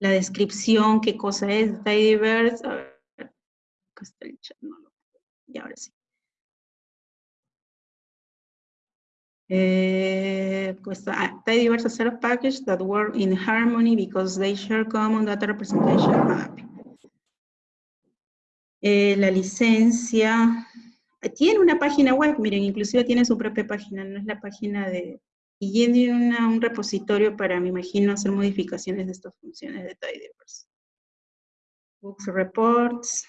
[SPEAKER 1] La descripción, qué cosa es tidyverse. A ver, acá el chat, y ahora sí. Uh, pues, uh, diverse set packages that work in harmony because they share common data representation map. Eh, la licencia tiene una página web, miren, inclusive tiene su propia página, no es la página de, y llene un repositorio para, me imagino, hacer modificaciones de estas funciones de tidyverse. Books Reports.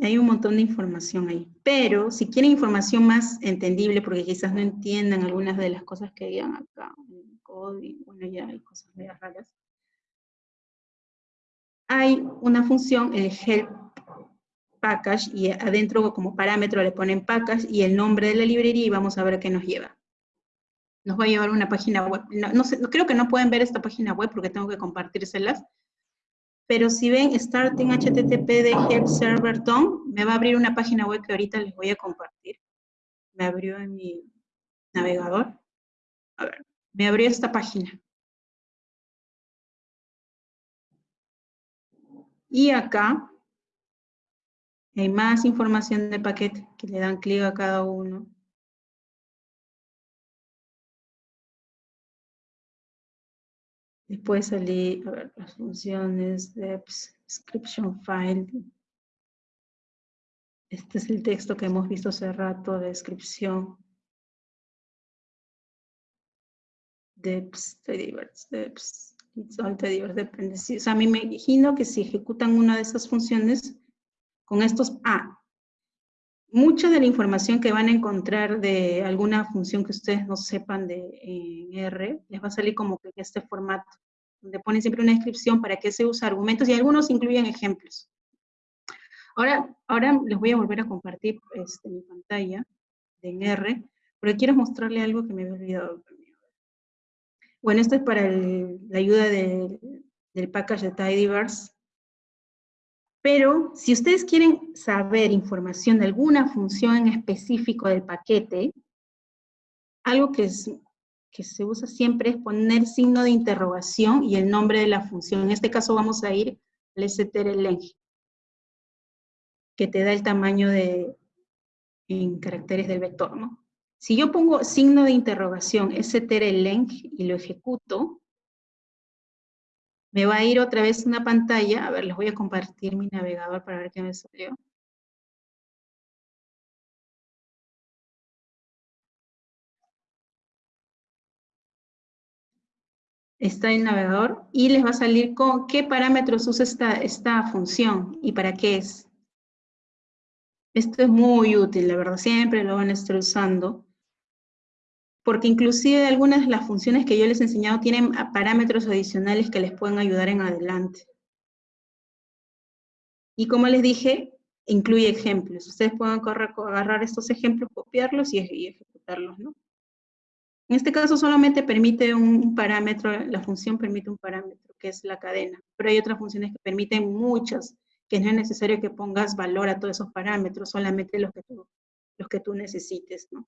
[SPEAKER 1] Hay un montón de información ahí. Pero si quieren información más entendible, porque quizás no entiendan algunas de las cosas que digan acá en código, bueno, ya hay cosas muy raras. Hay una función, el help package y adentro como parámetro le ponen package y el nombre de la librería y vamos a ver qué nos lleva. Nos va a llevar una página web. No, sé, creo que no pueden ver esta página web porque tengo que compartírselas. Pero si ven starting http de help server me va a abrir una página web que ahorita les voy a compartir. Me abrió en mi navegador. A ver, me abrió esta página. Y acá hay más información del paquete que le dan clic a cada uno. Después salir, a ver, las funciones, deps, description file. Este es el texto que hemos visto hace rato, descripción. Deps, deps, deps, it's all depende. O sea, a mí me imagino que si ejecutan una de esas funciones, con estos A. Mucha de la información que van a encontrar de alguna función que ustedes no sepan de R, les va a salir como que este formato, donde ponen siempre una descripción para qué se usa argumentos y algunos incluyen ejemplos. Ahora, ahora les voy a volver a compartir este, mi pantalla de en R, porque quiero mostrarle algo que me había olvidado. Bueno, esto es para la ayuda del package de Tidyverse. Pero si ustedes quieren saber información de alguna función en específico del paquete, algo que, se usa siempre es poner signo de interrogación y el nombre de la función. En este caso vamos a ir al strlen, que te da el tamaño de, en caracteres del vector, ¿no? Si yo pongo signo de interrogación strlen y lo ejecuto, me va a ir otra vez una pantalla, a ver, les voy a compartir mi navegador para ver qué me salió. Está el navegador y les va a salir con qué parámetros usa esta, esta función y para qué es. Esto es muy útil, la verdad, siempre lo van a estar usando porque inclusive algunas de las funciones que yo les he enseñado tienen parámetros adicionales que les pueden ayudar en adelante. Y como les dije, incluye ejemplos. Ustedes pueden agarrar estos ejemplos, copiarlos y, ejecutarlos, ¿no? En este caso solamente permite un parámetro, la función permite un parámetro, que es la cadena. Pero hay otras funciones que permiten muchas, que no es necesario que pongas valor a todos esos parámetros, solamente los que tú, los que tú necesites, ¿no?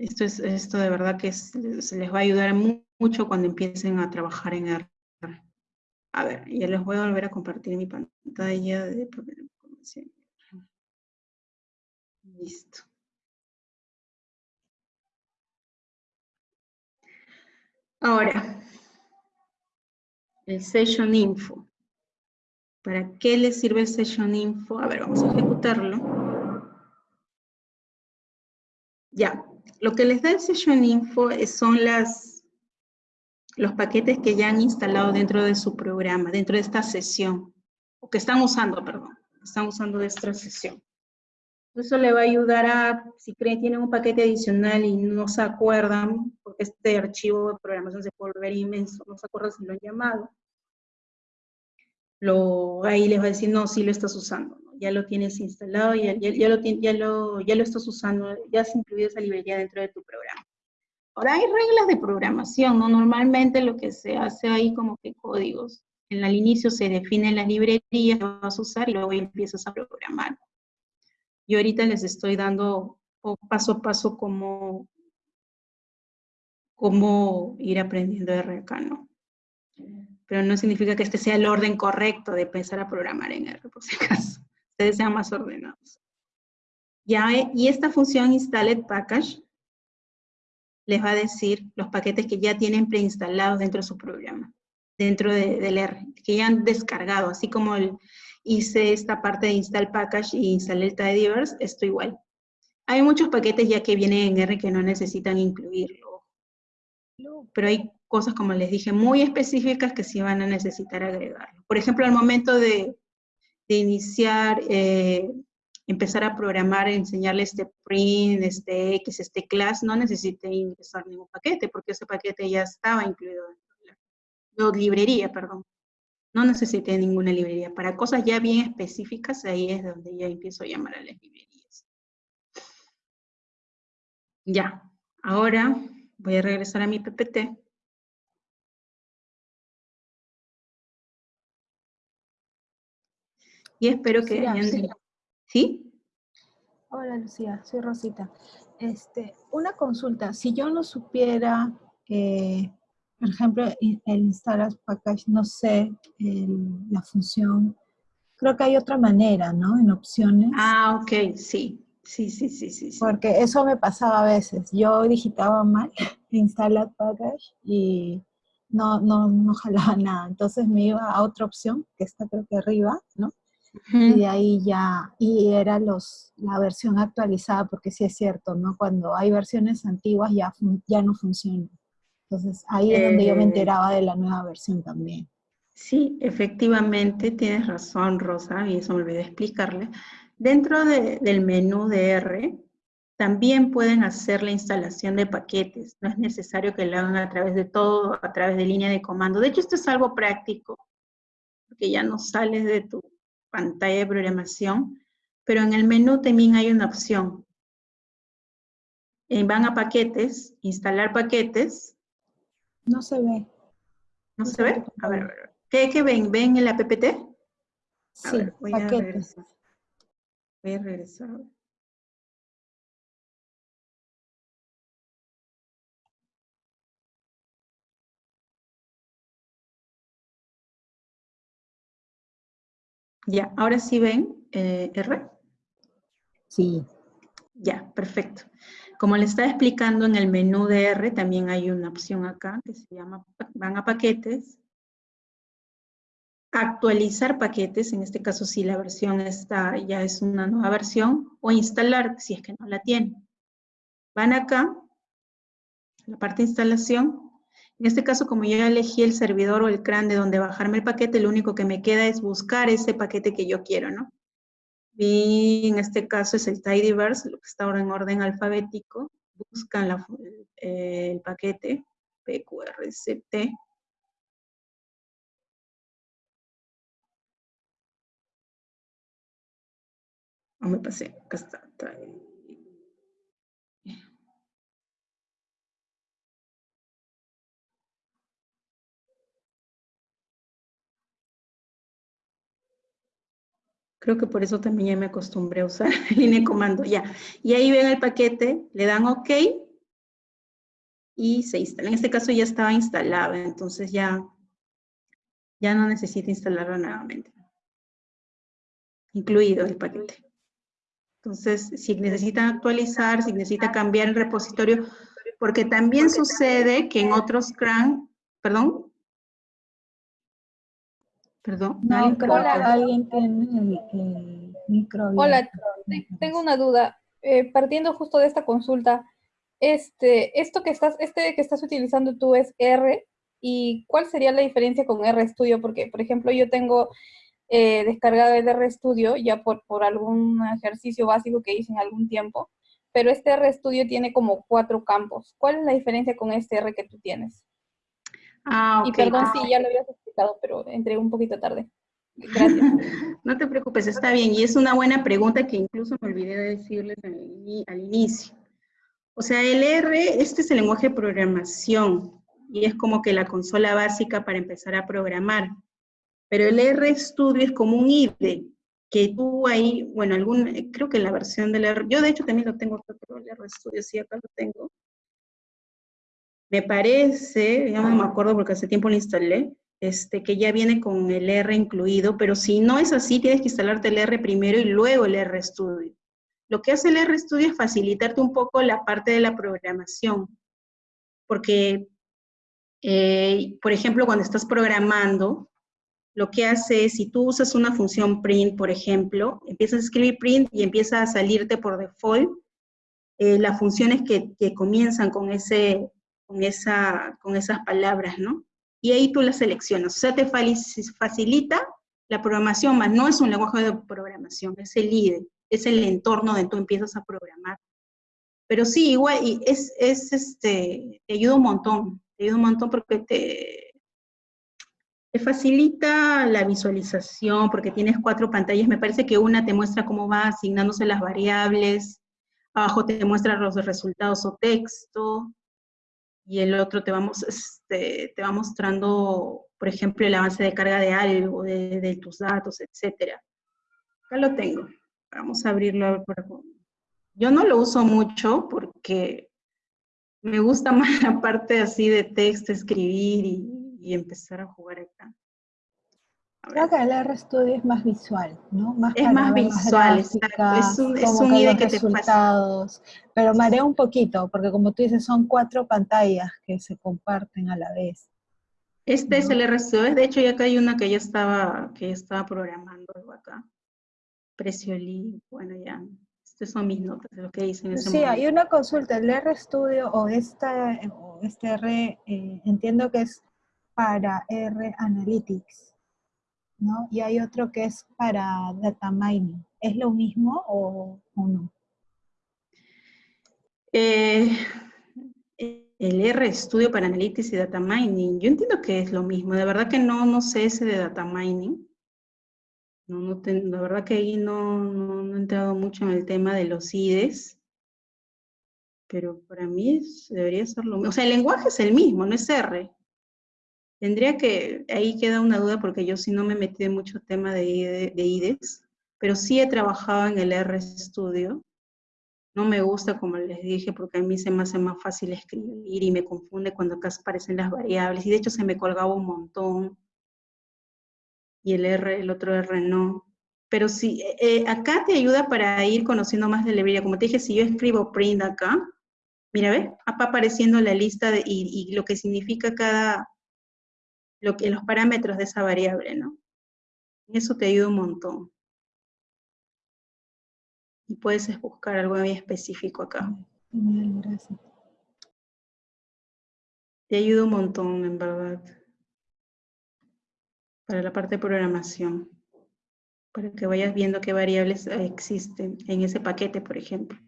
[SPEAKER 1] Esto, es, esto de verdad que se les va a ayudar mucho cuando empiecen a trabajar en R. A ver, ya les voy a volver a compartir mi pantalla de. Listo. Ahora, el Session Info. ¿Para qué le sirve el Session Info? A ver, vamos a ejecutarlo. Ya, lo que les da el Session Info son las, los paquetes que ya han instalado dentro de su programa, dentro de esta sesión, o que están usando, perdón, están usando de esta sesión. Eso le va a ayudar a, si creen tienen un paquete adicional y no se acuerdan, porque este archivo de programación se puede volver inmenso, no se acuerdan si lo han llamado, lo, ahí les va a decir, no, sí lo estás usando, ya lo tienes instalado, ya, ya, lo, ya, lo, ya lo estás usando, ya has incluido esa librería dentro de tu programa. Ahora hay reglas de programación, ¿no? Normalmente lo que se hace ahí como que códigos. En el inicio se definen las librerías que vas a usar y luego empiezas a programar. Yo ahorita les estoy dando paso a paso cómo, cómo ir aprendiendo R acá, ¿no? Pero no significa que este sea el orden correcto de empezar a programar en R, por si acaso. Ustedes sean más ordenados. Ya, y esta función installed package les va a decir los paquetes que ya tienen preinstalados dentro de su programa, dentro del R, que ya han descargado, así como hice esta parte de install package y instalé el tidyverse, esto igual. Hay muchos paquetes ya que vienen en R que no necesitan incluirlo. Pero hay cosas, como les dije, muy específicas que sí van a necesitar agregarlo. Por ejemplo, al momento de, iniciar, eh, empezar a programar, enseñarle este print, este X, este class, no necesite ingresar ningún paquete, porque ese paquete ya estaba incluido en la, librería, perdón. No necesite ninguna librería. Para cosas ya bien específicas, ahí es donde ya empiezo a llamar a las librerías. Ya, ahora voy a regresar a mi PPT. Y espero que Sí.
[SPEAKER 4] Hola Lucía, soy Rosita. Este, una consulta, si yo no supiera, eh, por ejemplo, el instalar package, no sé la función, creo que hay otra manera, ¿no? En opciones.
[SPEAKER 1] Ah, ok, sí. Sí, sí, sí, sí,
[SPEAKER 4] Porque eso me pasaba a veces. Yo digitaba mal, instalar package y no, no, no jalaba nada. Entonces me iba a otra opción, que está creo que arriba, ¿no? Y de ahí ya, y era los, la versión actualizada, porque sí es cierto, ¿no? Cuando hay versiones antiguas ya, ya no funcionan. Entonces ahí es donde yo me eh. enteraba de la nueva versión también.
[SPEAKER 1] Sí, efectivamente, tienes razón, Rosa, y eso me olvidé explicarle. Dentro del menú de R, también pueden hacer la instalación de paquetes. No es necesario que lo hagan a través de todo, a través de línea de comando. De hecho, esto es algo práctico, porque ya no sales de tu pantalla de programación, pero en el menú también hay una opción. van a paquetes, instalar paquetes.
[SPEAKER 4] No se ve.
[SPEAKER 1] ¿No, se ve? A ver, ¿Qué, ven? ¿Ven el app?
[SPEAKER 4] Sí, voy paquetes. A regresar.
[SPEAKER 1] Voy a regresar. Ya, ahora sí ven eh, R.
[SPEAKER 4] Sí.
[SPEAKER 1] Ya, perfecto. Como le estaba explicando en el menú de R, también hay una opción acá que se llama, van a paquetes, actualizar paquetes, en este caso si la versión está, ya es una nueva versión, o instalar si es que no la tiene. Van acá, la parte de instalación, en este caso, como yo elegí el servidor o el CRAN de donde bajarme el paquete, lo único que me queda es buscar ese paquete que yo quiero, ¿no? En este caso es el tidyverse, lo que está ahora en orden alfabético. Buscan el paquete pqrct. Oh, me pasé, acá está. Creo que por eso también ya me acostumbré a usar línea de comando, ya. Y ahí ven el paquete, le dan OK y se instala. En este caso ya estaba instalado, entonces ya, ya no necesita instalarlo nuevamente. Incluido el paquete. Entonces, si necesitan actualizar, si necesita cambiar el repositorio, porque también sucede que en otros CRAN, perdón, Perdón.
[SPEAKER 4] hola. alguien tiene el, micro.
[SPEAKER 5] Hola, tengo una duda. Eh, partiendo justo de esta consulta, este, esto que estás, este que estás utilizando tú es R, ¿y cuál sería la diferencia con RStudio? Porque, por ejemplo, yo tengo eh, descargado el RStudio ya por, por algún ejercicio básico que hice en algún tiempo, pero este RStudio tiene como cuatro campos. ¿Cuál es la diferencia con este R que tú tienes?
[SPEAKER 1] Ah,
[SPEAKER 5] y perdón si ya lo habías explicado, pero entré un poquito tarde. Gracias.
[SPEAKER 1] no te preocupes, está bien. Y es una buena pregunta que incluso me olvidé de decirles al inicio. O sea, el R, este es el lenguaje de programación y es como que la consola básica para empezar a programar. Pero el R Studio es como un IDE, que tú ahí, bueno, algún, creo que la versión del R, yo de hecho también lo tengo, pero el R Studio sí acá lo tengo, me parece, ya no me acuerdo porque hace tiempo lo instalé, este, que ya viene con el R incluido, pero si no es así, tienes que instalarte el R primero y luego el R Studio. Lo que hace el R Studio es facilitarte un poco la parte de la programación, porque, eh, por ejemplo, cuando estás programando, lo que hace es, si tú usas una función print, por ejemplo, empiezas a escribir print y empieza a salirte por default eh, las funciones que, que, comienzan con, ese, con, esa, con esas palabras, ¿no? Y ahí tú las seleccionas. O sea, te facilita la programación, más no es un lenguaje de programación, es el IDE, es el entorno donde tú empiezas a programar. Pero sí, igual, y es, es este, te ayuda un montón, te ayuda un montón porque te, te facilita la visualización, porque tienes cuatro pantallas, me parece que una te muestra cómo va asignándose las variables, abajo te muestra los resultados o texto, y el otro te, vamos, este, te va mostrando, por ejemplo, el avance de carga de algo, de, tus datos, etc. Acá lo tengo. Vamos a abrirlo Yo no lo uso mucho porque me gusta más la parte así de texto, escribir y, empezar a jugar acá.
[SPEAKER 4] Creo que el RStudio es más visual, ¿no?
[SPEAKER 1] Más es más visual, Es un, es un que
[SPEAKER 4] resultados, te Pero marea un poquito, porque como tú dices, son cuatro pantallas que se comparten a la vez.
[SPEAKER 1] Este es el RStudio, de hecho ya acá hay una que ya estaba, que ya estaba programando acá. Precio bueno ya, estas son mis notas de lo que hice en ese
[SPEAKER 4] sí, hay una consulta, el RStudio o, esta, o este R, eh, entiendo que es para R Analytics. ¿No? Y hay otro que es para data mining. ¿Es lo mismo o, no?
[SPEAKER 1] Eh, el R Studio para Analytics y Data Mining, yo entiendo que es lo mismo. De verdad que no, no sé ese de Data Mining. No, no la verdad que ahí no, no, he entrado mucho en el tema de los IDES. Pero para mí debería ser lo mismo. O sea, el lenguaje es el mismo, no es R. Tendría que, ahí queda una duda porque yo sí no me metí en mucho tema de, de IDES, pero sí he trabajado en el R Studio. No me gusta, como les dije, porque a mí se me hace más fácil escribir y me confunde cuando acá aparecen las variables. Y de hecho se me colgaba un montón. Y el R, el otro R no. Pero sí, eh, acá te ayuda para ir conociendo más de librería. Como te dije, si yo escribo print acá, mira, ¿ves? Apareciendo la lista y, y lo que significa cada, lo que, los parámetros de esa variable, ¿no? Eso te ayuda un montón. Y puedes buscar algo muy específico acá.
[SPEAKER 4] gracias.
[SPEAKER 1] Te ayuda un montón, en verdad. Para la parte de programación. Para que vayas viendo qué variables existen en ese paquete, por ejemplo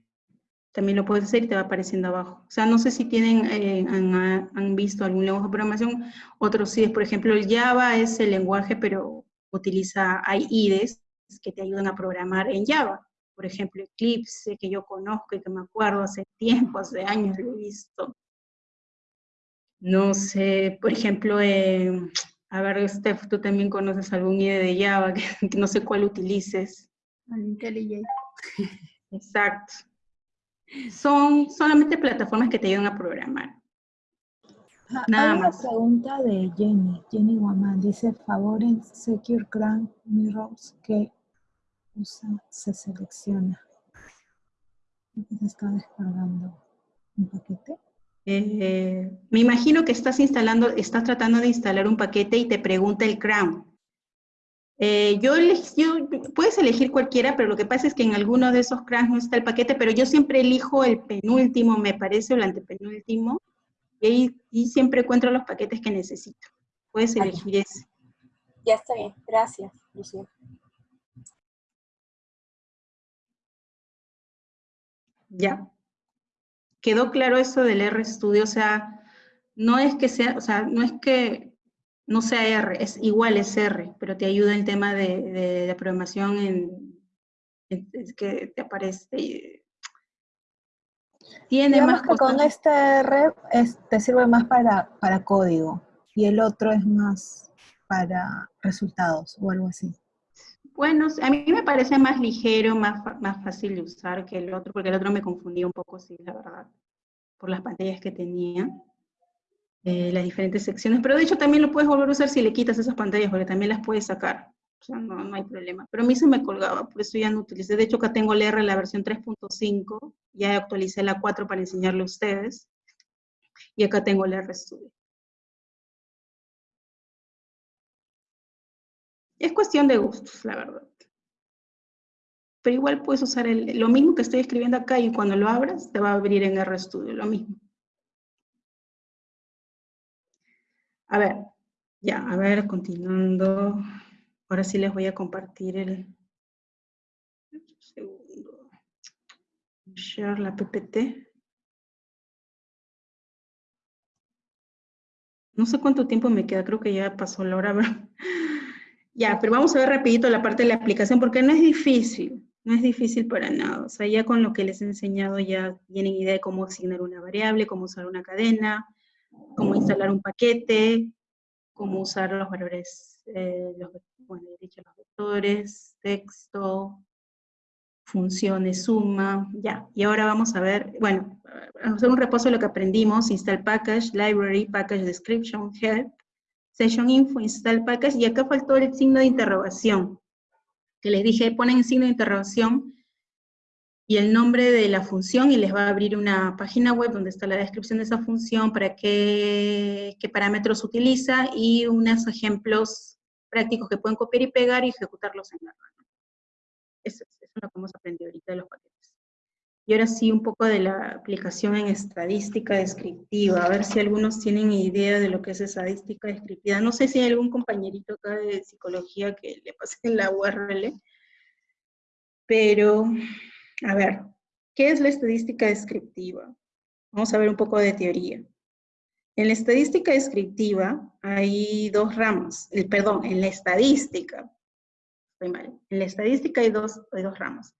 [SPEAKER 1] también lo puedes hacer y te va apareciendo abajo. O sea, no sé si tienen, eh, han, visto algún lenguaje de programación, otros sí, por ejemplo, el Java es el lenguaje, pero utiliza, hay IDEs que te ayudan a programar en Java. Por ejemplo, Eclipse, que yo conozco y que me acuerdo hace tiempo, hace años lo he visto. No sé, por ejemplo, eh, a ver, Steph, tú también conoces algún IDE de Java, que, no sé cuál utilices.
[SPEAKER 2] IntelliJ.
[SPEAKER 1] Exacto son solamente plataformas que te ayudan a programar.
[SPEAKER 4] Nada Hay una pregunta de Jenny, Jenny Guamán, dice, favor en Secure Grant Mirrors que usa, se selecciona. Se está descargando un paquete.
[SPEAKER 1] Eh, me imagino que estás instalando, estás tratando de instalar un paquete y te pregunta el Crown. Eh, yo, yo, puedes elegir cualquiera, pero lo que pasa es que en alguno de esos cracks no está el paquete, pero yo siempre elijo el penúltimo, me parece, o el antepenúltimo, y ahí y siempre encuentro los paquetes que necesito. Puedes elegir ese.
[SPEAKER 3] Ya está bien, gracias, Lucía.
[SPEAKER 1] Ya. ¿Quedó claro eso del RStudio? O sea, no es que sea, o sea, no es que no sea R, es igual es R, pero te ayuda el tema de, de, programación en, que te aparece.
[SPEAKER 4] Tiene más que con este R te sirve más para, para código y el otro es más para resultados o algo así.
[SPEAKER 1] Bueno, a mí me parece más ligero, más, más fácil de usar que el otro, porque el otro me confundía un poco, sí, la verdad, por las pantallas que tenía. Eh, las diferentes secciones, pero de hecho también lo puedes volver a usar si le quitas esas pantallas, porque también las puedes sacar, o sea, no, no hay problema. Pero a mí se me colgaba, por eso ya no utilicé. De hecho, acá tengo el R, la versión 3.5, ya actualicé la 4 para enseñarle a ustedes, y acá tengo el RStudio. Es cuestión de gustos, la verdad. pero igual puedes usar el, lo mismo que estoy escribiendo acá y cuando lo abras te va a abrir en RStudio, lo mismo. A ver, ya, a ver, continuando. Ahora sí les voy a compartir el... Segundo. Share la PPT. No sé cuánto tiempo me queda, creo que ya pasó la hora. ya, pero vamos a ver rapidito la parte de la aplicación porque no es difícil, no es difícil para nada. O sea, ya con lo que les he enseñado ya tienen idea de cómo asignar una variable, cómo usar una cadena, cómo instalar un paquete, cómo usar los valores, eh, los, bueno, dicho los vectores, texto, funciones, suma, ya. Y ahora vamos a ver, bueno, vamos a hacer un repaso de lo que aprendimos, install package, library, package description, help, session info, install package, y acá faltó el signo de interrogación, que les dije, ponen signo de interrogación y el nombre de la función y les va a abrir una página web donde está la descripción de esa función, para qué, qué parámetros utiliza y unos ejemplos prácticos que pueden copiar y pegar y ejecutarlos en la Eso, eso es lo que hemos aprendido ahorita de los paquetes. Y ahora sí, un poco de la aplicación en estadística descriptiva, a ver si algunos tienen idea de lo que es estadística descriptiva. No sé si hay algún compañerito acá de psicología que le pase la URL, pero, a ver, ¿qué es la estadística descriptiva? Vamos a ver un poco de teoría. En la estadística descriptiva hay dos ramas, el, perdón, en la estadística, estoy mal, en la estadística hay dos, hay dos ramas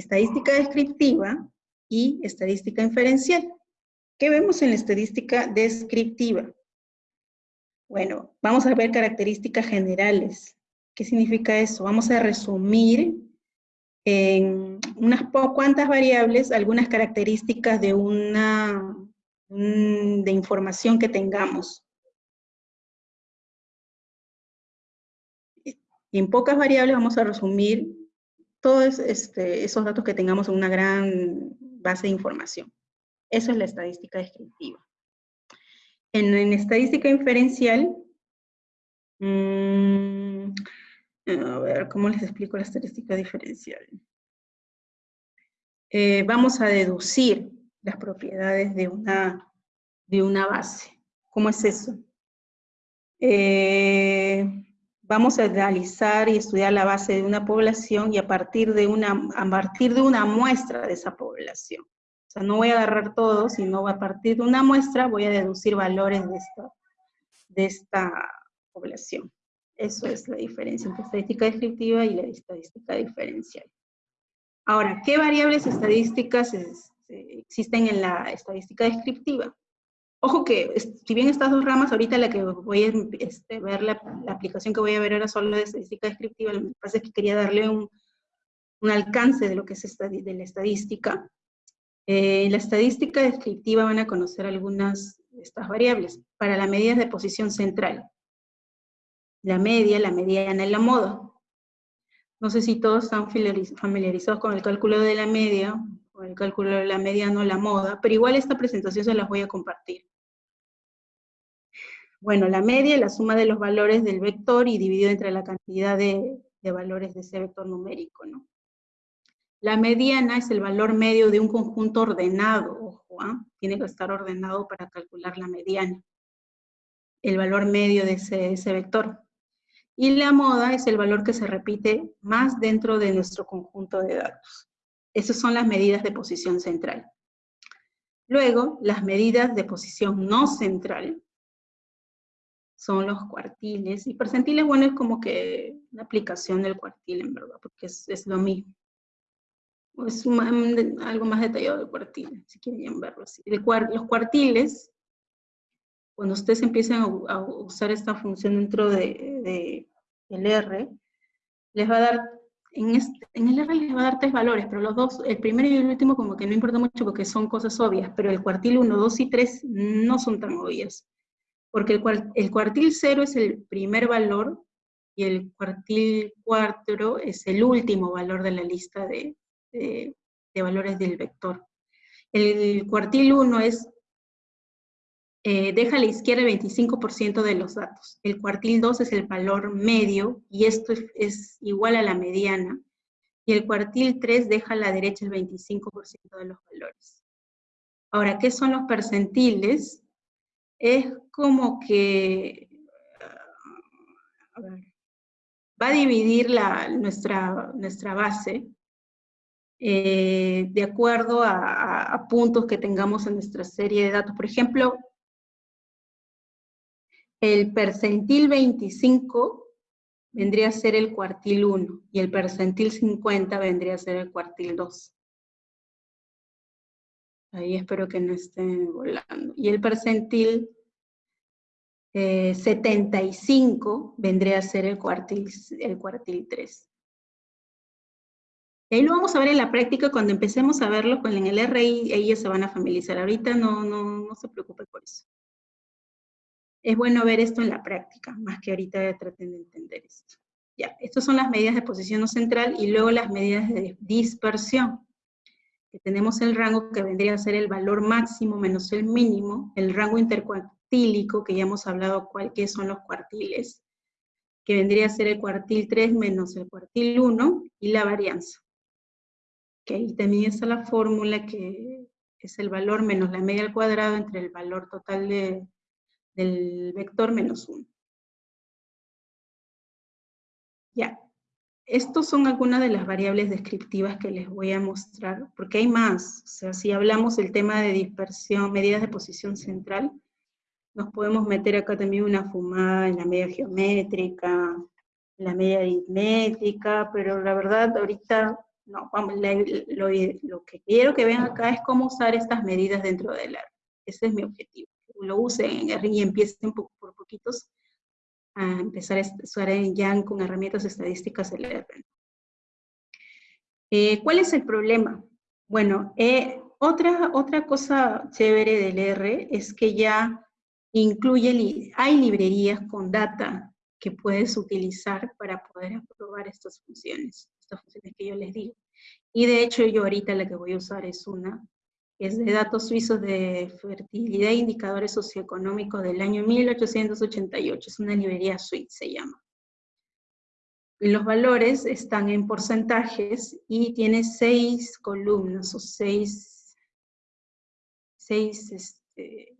[SPEAKER 1] estadística descriptiva y estadística inferencial. ¿Qué vemos en la estadística descriptiva? Bueno, vamos a ver características generales. ¿Qué significa eso? Vamos a resumir en unas cuantas variables algunas características de una de información que tengamos. En pocas variables vamos a resumir todos este, esos datos que tengamos en una gran base de información. Eso es la estadística descriptiva. En, estadística inferencial, mm, a ver, ¿cómo les explico la estadística diferencial? Eh, vamos a deducir las propiedades de una, de una base. ¿Cómo es eso? Eh, vamos a analizar y estudiar la base de una población y a partir de una, a partir de una muestra de esa población. O sea, no voy a agarrar todo, sino a partir de una muestra voy a deducir valores de esta, de esta población. Eso es la diferencia entre estadística descriptiva y la estadística diferencial. Ahora, ¿qué variables estadísticas existen en la estadística descriptiva? Ojo que, si bien estas dos ramas, ahorita la que voy a este, ver, la, aplicación que voy a ver ahora solo de estadística descriptiva, lo que pasa es que quería darle un, alcance de lo que es de la estadística. En eh, la estadística descriptiva van a conocer algunas de estas variables. Para la medida de posición central, la media, la mediana y la moda. No sé si todos están familiarizados con el cálculo de la media, o el cálculo de la mediana o la moda, pero igual esta presentación se las voy a compartir. Bueno, la media es la suma de los valores del vector y dividido entre la cantidad de, valores de ese vector numérico, ¿no? La mediana es el valor medio de un conjunto ordenado, ojo, ¿ah? tiene que estar ordenado para calcular la mediana. El valor medio de ese vector. Y la moda es el valor que se repite más dentro de nuestro conjunto de datos. Esas son las medidas de posición central. Luego, las medidas de posición no central son los cuartiles. Y percentiles, bueno, es como que una aplicación del cuartil, en verdad, porque es, lo mismo. Es algo más detallado del cuartil, si quieren verlo así. los cuartiles, cuando ustedes empiezan a, usar esta función dentro de, del R, les va a dar, en, en el R les va a dar tres valores, pero los dos, el primero y el último como que no importa mucho porque son cosas obvias, pero el cuartil 1, 2 y 3 no son tan obvias porque el, cuartil cero es el primer valor y el cuartil cuatro es el último valor de la lista de, valores del vector. El, cuartil 1 es, eh, deja a la izquierda el 25% de los datos. El cuartil 2 es el valor medio, y esto es, igual a la mediana. y el cuartil 3 deja a la derecha el 25% de los valores. Ahora, ¿qué son los percentiles? Es como que, va a dividir la, nuestra, nuestra base eh, de acuerdo a, puntos que tengamos en nuestra serie de datos. Por ejemplo, el percentil 25 vendría a ser el cuartil 1 y el percentil 50 vendría a ser el cuartil 2. Ahí espero que no estén volando. Y el percentil 75 eh, vendría a ser el cuartil, el cuartil 3. ahí lo vamos a ver en la práctica, cuando empecemos a verlo con el RI, ellos se van a familiarizar. Ahorita no, no, no se preocupe por eso. Es bueno ver esto en la práctica, más que ahorita traten de entender esto. Ya, estas son las medidas de posición central y luego las medidas de dispersión que tenemos el rango que vendría a ser el valor máximo menos el mínimo, el rango intercuartílico, que ya hemos hablado cuál, qué son los cuartiles, que vendría a ser el cuartil 3 menos el cuartil 1, y la varianza. Que ahí también está la fórmula que es el valor menos la media al cuadrado entre el valor total del vector menos 1. Ya, estos son algunas de las variables descriptivas que les voy a mostrar, porque hay más. Si hablamos del tema de dispersión, medidas de posición central, nos podemos meter acá también una fumada en la media geométrica, en la media aritmética, pero la verdad ahorita, no, vamos, lo, que quiero que vean acá es cómo usar estas medidas dentro del R. Ese es mi objetivo. Lo usen y empiecen por poquitos a empezar a usar en Yang con herramientas estadísticas del R. Eh, ¿Cuál es el problema? Bueno, eh, otra, otra cosa chévere del R es que ya incluye, hay librerías con data que puedes utilizar para poder aprobar estas funciones, estas funciones que yo les digo. Y de hecho yo ahorita la que voy a usar es una es de datos suizos de fertilidad e indicadores socioeconómicos del año 1888, es una librería suiza, se llama. Los valores están en porcentajes y tiene seis columnas o seis, seis, este,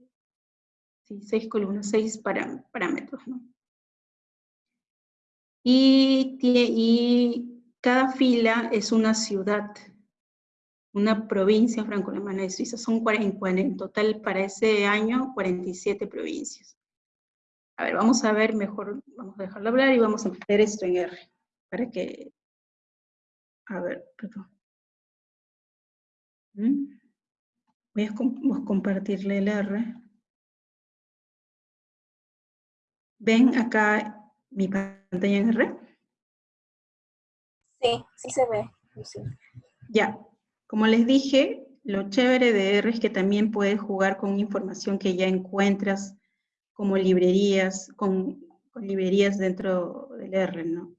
[SPEAKER 1] seis columnas, seis parámetros. ¿no? Y cada fila es una ciudad una provincia franco-alemana de Suiza. Son 40, en total para ese año 47 provincias. A ver, vamos a ver mejor, vamos a dejarlo hablar y vamos a meter esto en R, para que, a ver, perdón. ¿Mm? Voy a, compartirle el R. ¿Ven acá mi pantalla en R?
[SPEAKER 3] Sí, sí se ve.
[SPEAKER 1] Ya, como les dije, lo chévere de R es que también puedes jugar con información que ya encuentras como librerías, con, librerías dentro del R, ¿no?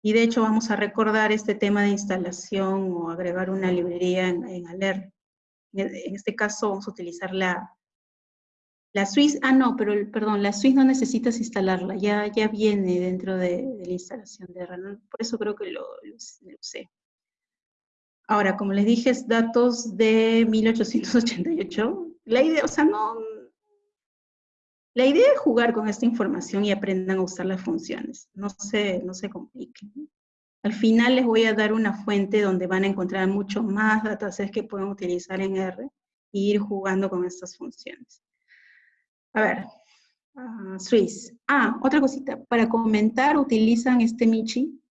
[SPEAKER 1] Y de hecho vamos a recordar este tema de instalación o agregar una librería en, en En este caso vamos a utilizar la, la Swiss, ah no, pero perdón, la Swiss no necesitas instalarla, ya, ya viene dentro de, la instalación de R, por eso creo que lo, lo usé. Ahora, como les dije, es datos de 1888. La idea, o sea, no... La idea es jugar con esta información y aprendan a usar las funciones. No se, no se compliquen. Al final les voy a dar una fuente donde van a encontrar mucho más datasets que pueden utilizar en R e ir jugando con estas funciones. A ver, uh, Swiss. Ah, otra cosita. Para comentar utilizan este Michi.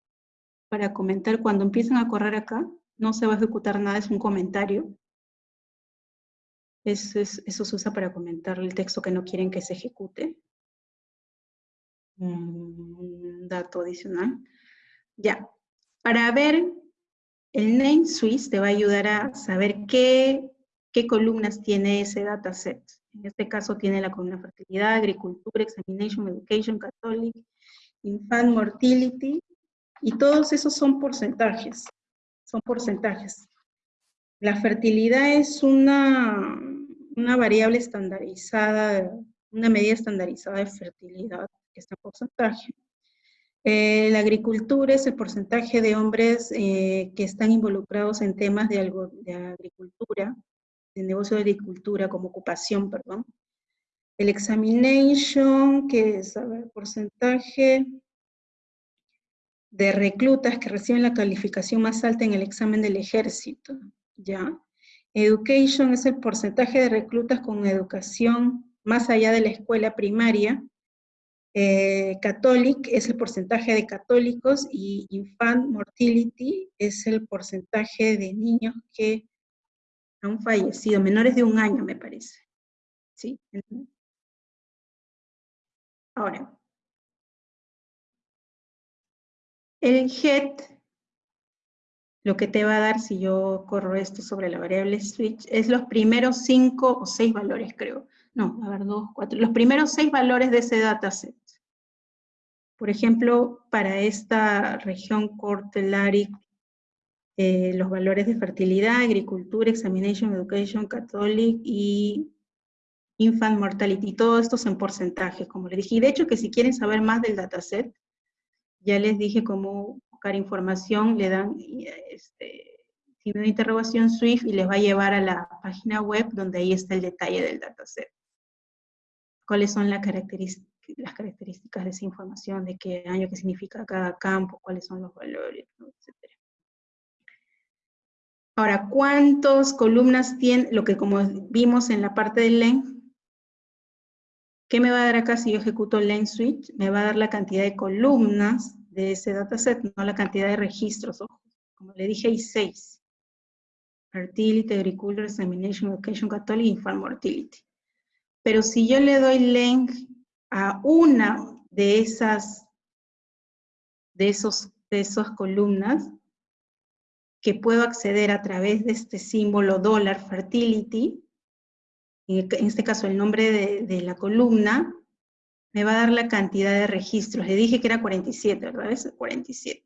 [SPEAKER 1] Para comentar cuando empiezan a correr acá, no se va a ejecutar nada, es un comentario. Eso, eso se usa para comentar el texto que no quieren que se ejecute. Un dato adicional. Ya, para ver el name Swiss te va a ayudar a saber qué, qué columnas tiene ese dataset. En este caso tiene la columna fertilidad, agricultura, examination, education, catholic, infant mortality, y todos esos son porcentajes son porcentajes. La fertilidad es una, una variable estandarizada, una medida estandarizada de fertilidad que está en porcentaje. Eh, la agricultura es el porcentaje de hombres eh, que están involucrados en temas de, algo, de agricultura, de negocio de agricultura como ocupación, perdón. El examination, que es, a porcentaje de reclutas que reciben la calificación más alta en el examen del ejército, ¿ya? Education es el porcentaje de reclutas con educación más allá de la escuela primaria. Eh, Catholic es el porcentaje de católicos y Infant Mortality es el porcentaje de niños que han fallecido, menores de un año me parece. ¿Sí? Ahora, el GET, lo que te va a dar si yo corro esto sobre la variable switch, es los primeros cinco o seis valores, creo. No, a ver, dos, cuatro. Los primeros seis valores de ese dataset. Por ejemplo, para esta región Cortelari, eh, los valores de fertilidad, agricultura, examination, education, catholic y infant mortality, todo esto es en porcentaje, como les dije. Y de hecho que si quieren saber más del dataset, ya les dije cómo buscar información, le dan este, signo de interrogación SWIFT y les va a llevar a la página web donde ahí está el detalle del dataset. Cuáles son las características, las características de esa información, de qué año, qué significa cada campo, cuáles son los valores, etc. Ahora, ¿cuántas columnas tiene? Lo que como vimos en la parte del length, ¿Qué me va a dar acá si yo ejecuto length switch? Me va a dar la cantidad de columnas de ese dataset, no la cantidad de registros. como le dije, hay seis. Fertility, Agriculture, Examination, Education, Catholic Farm Mortality. Pero si yo le doy length a una de esas, de esos, de esas columnas, que puedo acceder a través de este símbolo dólar fertility, en este caso el nombre de, la columna, me va a dar la cantidad de registros. Le dije que era 47, ¿verdad? Es 47.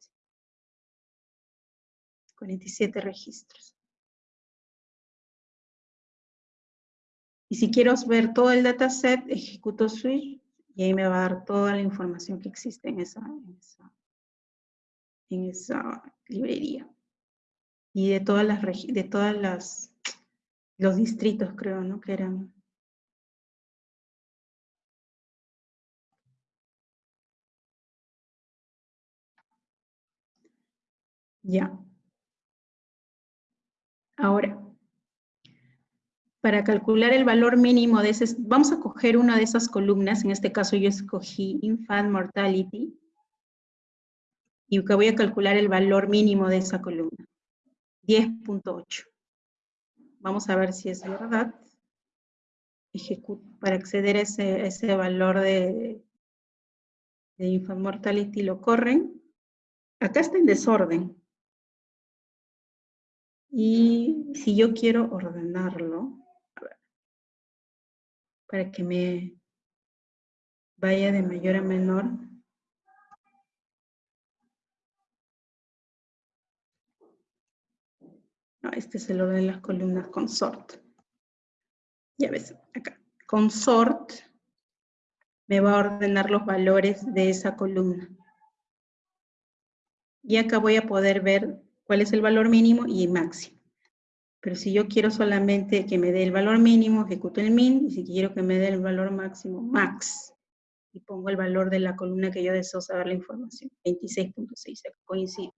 [SPEAKER 1] 47 registros. Y si quiero ver todo el dataset, ejecuto switch y ahí me va a dar toda la información que existe en esa, en esa, en esa librería. Y de todas las, de todas las los distritos, creo, ¿no? Que eran... Ya. Ahora, para calcular el valor mínimo de ese, vamos a coger una de esas columnas, en este caso yo escogí Infant Mortality, y voy a calcular el valor mínimo de esa columna, 10.8. Vamos a ver si es verdad. para acceder a ese, valor de, de infant mortality lo corren. Acá está en desorden. Y si yo quiero ordenarlo, para que me vaya de mayor a menor, No, este es el orden de las columnas con sort. Ya ves, acá. Con sort me va a ordenar los valores de esa columna. Y acá voy a poder ver cuál es el valor mínimo y máximo. Pero si yo quiero solamente que me dé el valor mínimo, ejecuto el min, y si quiero que me dé el valor máximo, max. Y pongo el valor de la columna que yo deseo saber la información, 26.6, coincide.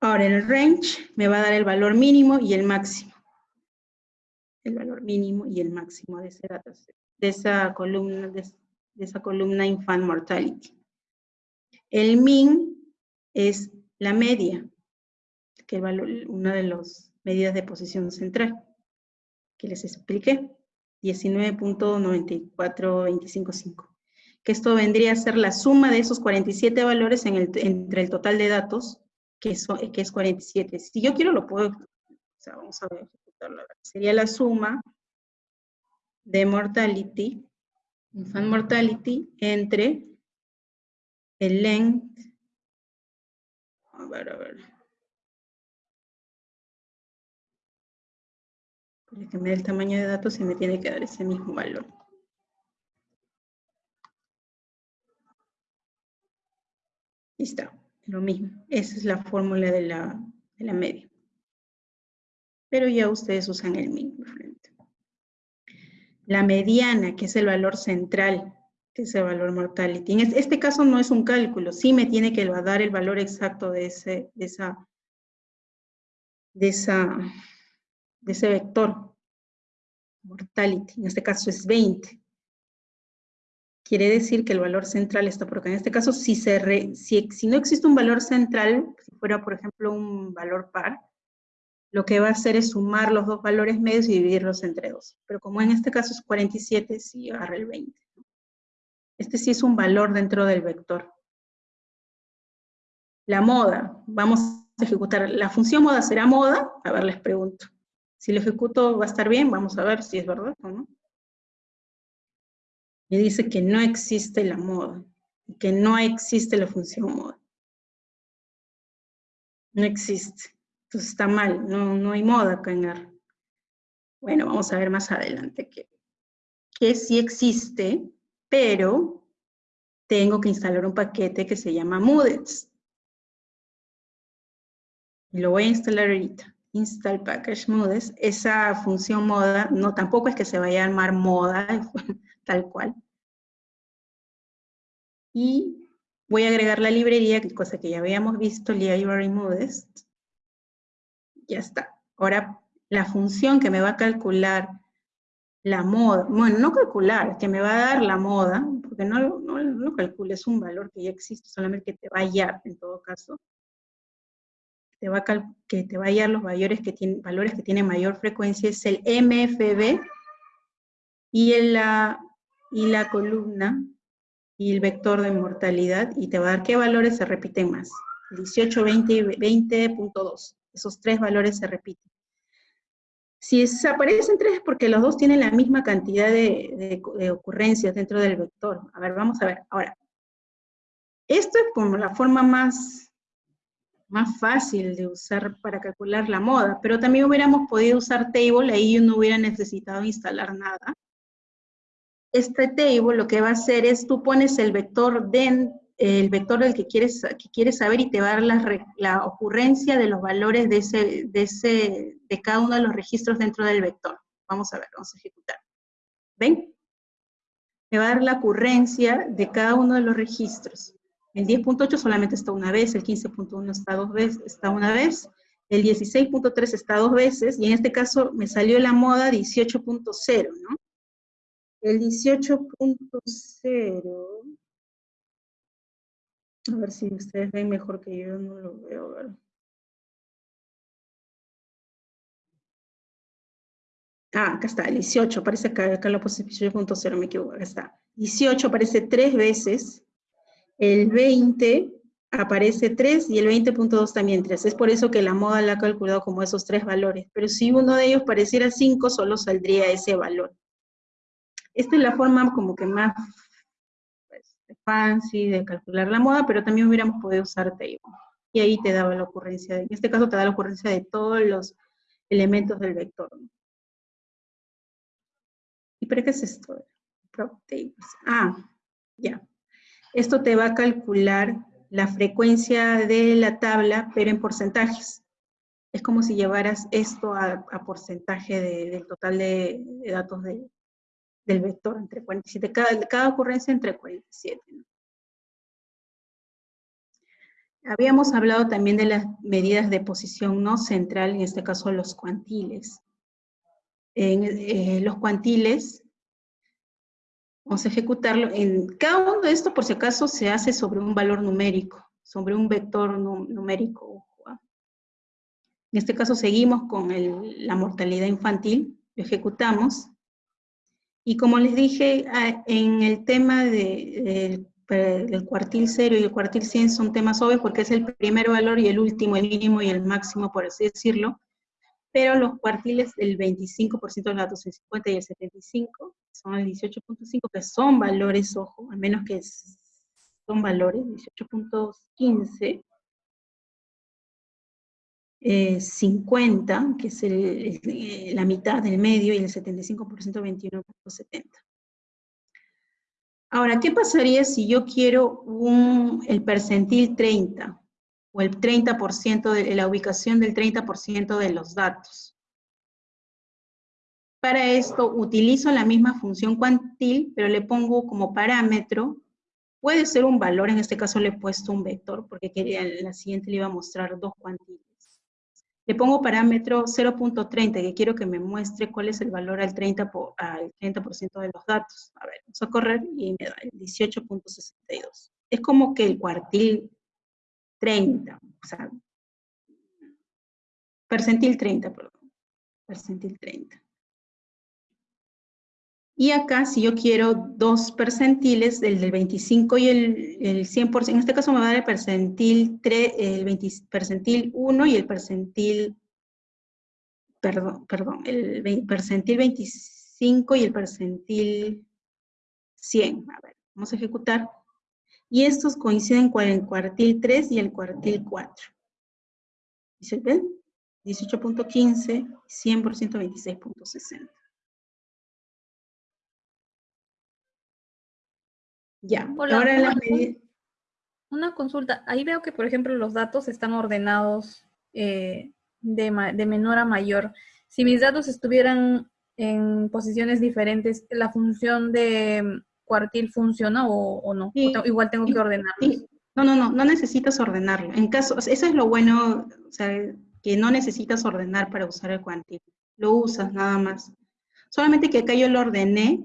[SPEAKER 1] Ahora en el range me va a dar el valor mínimo y el máximo. El valor mínimo y el máximo de ese dataset, de esa columna, de, esa columna infant mortality. El min es la media, que es una de las medidas de posición central, que les expliqué, 19.94255. Que esto vendría a ser la suma de esos 47 valores entre el total de datos que, es eh, 47. Si yo quiero lo puedo, o sea, vamos a ejecutarlo. Sería la suma de mortality, infant mortality, entre el length, a ver, a ver. Para que me dé el tamaño de datos y me tiene que dar ese mismo valor. Listo lo mismo. Esa es la fórmula de la, de la media. Pero ya ustedes usan el mismo frente. La mediana, que es el valor central, que es el valor mortality. En este caso no es un cálculo, sí me tiene que dar el valor exacto de ese, de esa, de esa, de ese vector. Mortality, en este caso es 20 quiere decir que el valor central está por acá. En este caso, si, no existe un valor central, si fuera, por ejemplo, un valor par, lo que va a hacer es sumar los dos valores medios y dividirlos entre dos. Pero como en este caso es 47, sí agarra el 20. Este sí es un valor dentro del vector. La moda, vamos a ejecutar, la función moda será moda, a ver, les pregunto. Si lo ejecuto va a estar bien, vamos a ver si es verdad o no y dice que no existe la moda, que no existe la función moda. No existe. Entonces está mal, no, no hay moda acá en R. Bueno, vamos a ver más adelante que, que sí existe, pero tengo que instalar un paquete que se llama Moodets. Y lo voy a instalar ahorita. Install package moodets. Esa función moda, no, tampoco es que se vaya a llamar moda, tal cual. Y voy a agregar la librería, cosa que ya habíamos visto, library modest. Ya está. Ahora, la función que me va a calcular la moda, bueno, no calcular, que me va a dar la moda, porque no, no, no calcules un valor que ya existe, solamente que te va a hallar en todo caso. Te va a que te va a hallar los valores que, tienen, valores que tienen mayor frecuencia, es el MFB, y, en la, y la columna y el vector de mortalidad, y te va a dar qué valores se repiten más. 18, 20 y 20.2. Esos tres valores se repiten. Si aparecen tres es porque los dos tienen la misma cantidad de, ocurrencias dentro del vector. A ver, vamos a ver. Ahora, esto es como la forma más, más fácil de usar para calcular la moda, pero también hubiéramos podido usar table, ahí no hubiera necesitado instalar nada este table lo que va a hacer es, tú pones el vector den, el vector del que quieres, que quieres saber y te va a dar la, la ocurrencia de los valores de, ese, de, ese, de cada uno de los registros dentro del vector. Vamos a ver, vamos a ejecutar. ¿Ven? Me va a dar la ocurrencia de cada uno de los registros. El 10.8 solamente está una vez, el 15.1 está dos veces, está una vez, el 16.3 está dos veces, y en este caso me salió la moda 18.0, ¿no? El 18.0, a ver si ustedes ven mejor que yo, no lo veo, ver. Ah, acá está, el 18, parece que acá lo puse 18.0, me equivoco, acá está. 18 aparece tres veces, el 20 aparece 3 y el 20.2 también 3. Es por eso que la moda la ha calculado como esos tres valores. Pero si uno de ellos pareciera 5, solo saldría ese valor. Esta es la forma como que más pues, fancy de calcular la moda, pero también hubiéramos podido usar table. Y ahí te daba la ocurrencia, de, en este caso te da la ocurrencia de todos los elementos del vector. ¿Y para qué es esto? Ah, ya. Esto te va a calcular la frecuencia de la tabla, pero en porcentajes. Es como si llevaras esto a, porcentaje del total de datos de, del vector entre 47, cada, cada ocurrencia entre 47. Habíamos hablado también de las medidas de posición no central, en este caso los cuantiles. En eh, los cuantiles, vamos a ejecutarlo, en cada uno de estos por si acaso se hace sobre un valor numérico, sobre un vector numérico. ¿ah? En este caso seguimos con la mortalidad infantil, lo ejecutamos, y como les dije, ah, en el tema de, del cuartil 0 y el cuartil 100 son temas obvios porque es el primer valor y el último, el mínimo y el máximo, por así decirlo. Pero los cuartiles, el 25% de los datos, el 50 y el 75, son el 18.5, que son valores, ojo, al menos que son valores, 18.15, 50, eh, que es eh, la mitad del medio, y el 75% 21.70. Ahora, ¿qué pasaría si yo quiero un, el percentil 30 o el 30% de la ubicación del 30% de los datos? Para esto utilizo la misma función cuantil, pero le pongo como parámetro, puede ser un valor, en este caso le he puesto un vector, porque quería, en la siguiente le iba a mostrar dos cuantiles. Le pongo parámetro 0.30, que quiero que me muestre cuál es el valor al 30%, al 30 de los datos. A ver, vamos a correr y me da el 18.62. Es como que el cuartil 30, o sea, percentil 30, perdón, percentil 30. Y acá, si yo quiero dos percentiles, el del 25 y el, el 100%, en este caso me va a dar el percentil, 3, el 20, percentil 1 y el percentil, perdón, perdón, el percentil 25 y el percentil 100. A ver, vamos a ejecutar. Y estos coinciden con el cuartil 3 y el cuartil 4. ¿Y se ven? 18.15, 100%, 26.60. Ya, ahora
[SPEAKER 5] la Una consulta, ahí veo que, por ejemplo, los datos están ordenados eh, de, menor a mayor. Si mis datos estuvieran en posiciones diferentes, ¿la función de cuartil funciona o, no? igual tengo que ordenarlos.
[SPEAKER 1] No, no, no, no necesitas ordenarlo. En caso, eso es lo bueno, o sea, que no necesitas ordenar para usar el cuartil. Lo usas nada más. Solamente que acá yo lo ordené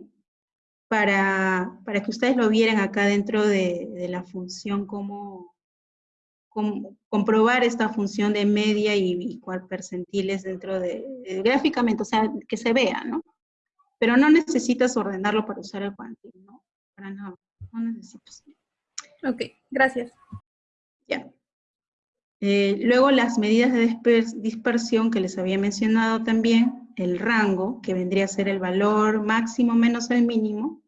[SPEAKER 1] para, para que ustedes lo vieran acá dentro de, la función, cómo, comprobar esta función de media y, y percentiles dentro de, gráficamente, o sea, que se vea, ¿no? Pero no necesitas ordenarlo para usar el cuantil, ¿no? Para nada, no necesitas.
[SPEAKER 5] Ok, gracias.
[SPEAKER 1] Ya. Eh, luego las medidas de dispersión que les había mencionado también, el rango, que vendría a ser el valor máximo menos el mínimo,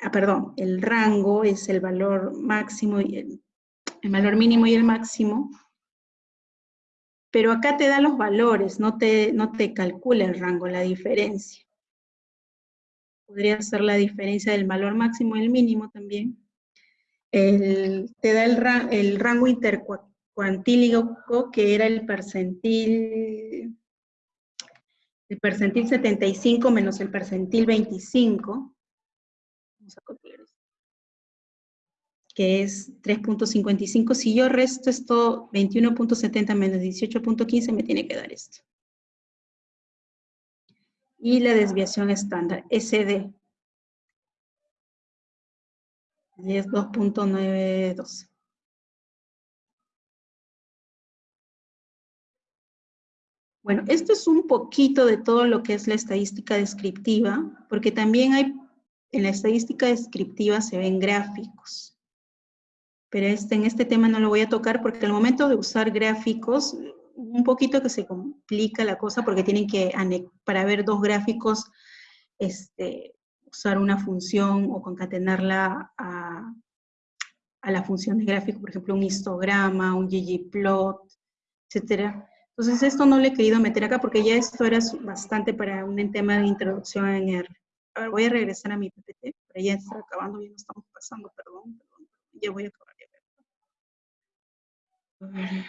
[SPEAKER 1] ah, perdón, el rango es el valor máximo y el, valor mínimo y el máximo, pero acá te da los valores, no te, no te calcula el rango, la diferencia. Podría ser la diferencia del valor máximo y el mínimo también. te da el, el rango intercuantílico, que era el percentil, el percentil 75 menos el percentil 25, a copiar esto. Que es 3.55. Si yo resto esto, 21.70 menos 18.15, me tiene que dar esto. Y la desviación estándar, SD. es 2.92. Bueno, esto es un poquito de todo lo que es la estadística descriptiva, porque también hay en la estadística descriptiva se ven gráficos. Pero este, en este tema no lo voy a tocar porque al momento de usar gráficos, un poquito que se complica la cosa porque tienen que, para ver dos gráficos, este, usar una función o concatenarla a, a la función de gráfico, por ejemplo, un histograma, un ggplot, etc. Entonces esto no le he querido meter acá porque ya esto era bastante para un tema de introducción en R. A ver, voy a regresar a mi PPT, pero ya está acabando, ya no estamos pasando, perdón, perdón, ya voy a acabar. Ya.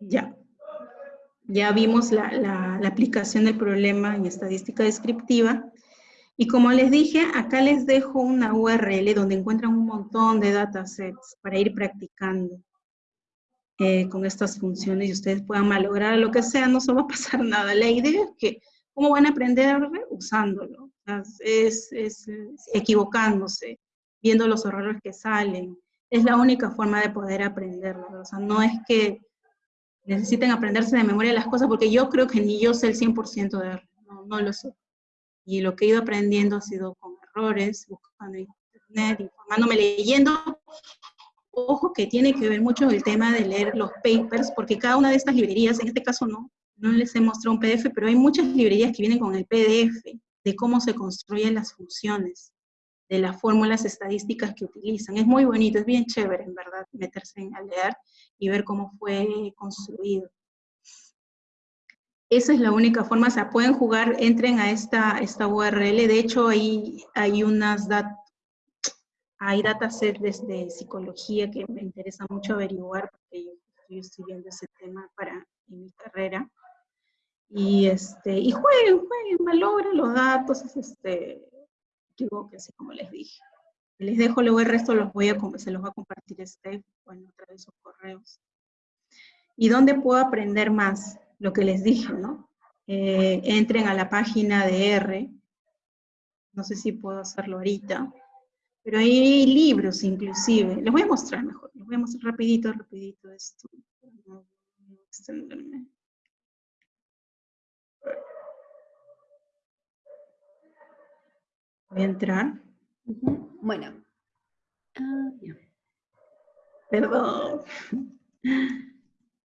[SPEAKER 1] Ya. Ya vimos la, la, la, aplicación del problema en estadística descriptiva. Y como les dije, acá les dejo una URL donde encuentran un montón de datasets para ir practicando. Eh, con estas funciones y ustedes puedan malograr lo que sea, no se va a pasar nada. La idea es que, ¿cómo van a aprender? Usándolo, es, es, equivocándose, viendo los errores que salen. Es la única forma de poder aprenderlo. O sea, no es que necesiten aprenderse de memoria las cosas, porque yo creo que ni yo sé el 100% de error, no, no lo sé. Y lo que he ido aprendiendo ha sido con errores, buscando en internet, informándome, leyendo Ojo que tiene que ver mucho el tema de leer los papers, porque cada una de estas librerías, en este caso no, no les he mostrado un PDF, pero hay muchas librerías que vienen con el PDF de cómo se construyen las funciones, de las fórmulas estadísticas que utilizan. Es muy bonito, es bien chévere, en verdad, meterse a leer y ver cómo fue construido. esa es la única forma, o sea, pueden jugar, entren a esta, esta URL, de hecho ahí hay unas dat hay datasets de psicología que me interesa mucho averiguar, porque yo estoy estudiando ese tema para en mi carrera. Y, este, y jueguen, jueguen, malogren los datos, este, así como les dije. Les dejo luego el resto, los voy a, se los va a compartir este, bueno, a través de sus correos. ¿Y dónde puedo aprender más? Lo que les dije, ¿no? Eh, entren a la página de R, no sé si puedo hacerlo ahorita, pero hay libros inclusive, les voy a mostrar mejor, les voy a mostrar rapidito, rapidito esto, no extenderme. Voy a entrar.
[SPEAKER 2] Bueno. Ah,
[SPEAKER 1] Perdón.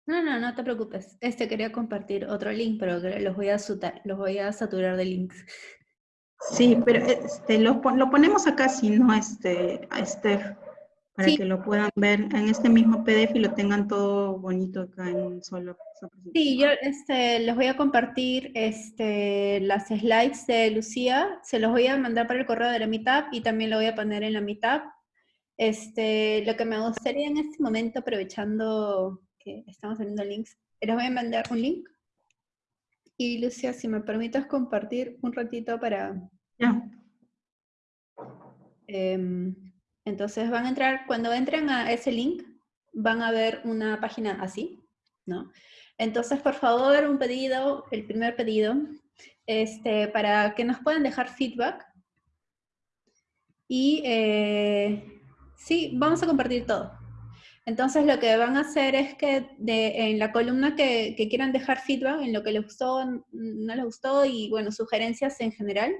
[SPEAKER 2] No, no, no te preocupes. Este quería compartir otro link, pero los voy a, los voy a saturar de links.
[SPEAKER 1] Sí, pero este, lo, lo ponemos acá, si no, este, a Steph, para que lo puedan ver en este mismo PDF y lo tengan todo bonito acá en un solo.
[SPEAKER 2] Sí, yo este, les voy a compartir este, las slides de Lucía, se los voy a mandar para el correo de la Meetup y también lo voy a poner en la Meetup. Este, lo que me gustaría en este momento, aprovechando que estamos teniendo links, les voy a mandar un link. Y Lucía, si me permites compartir un ratito para...
[SPEAKER 1] Ya.
[SPEAKER 2] Em, entonces van a entrar, cuando entren a ese link, van a ver una página así, ¿no? Entonces, por favor, un pedido, el primer pedido, este, para que nos puedan dejar feedback. Y eh, sí, vamos a compartir todo. Entonces lo que van a hacer es que en la columna que, quieran dejar feedback, en lo que les gustó, no les gustó y bueno, sugerencias en general,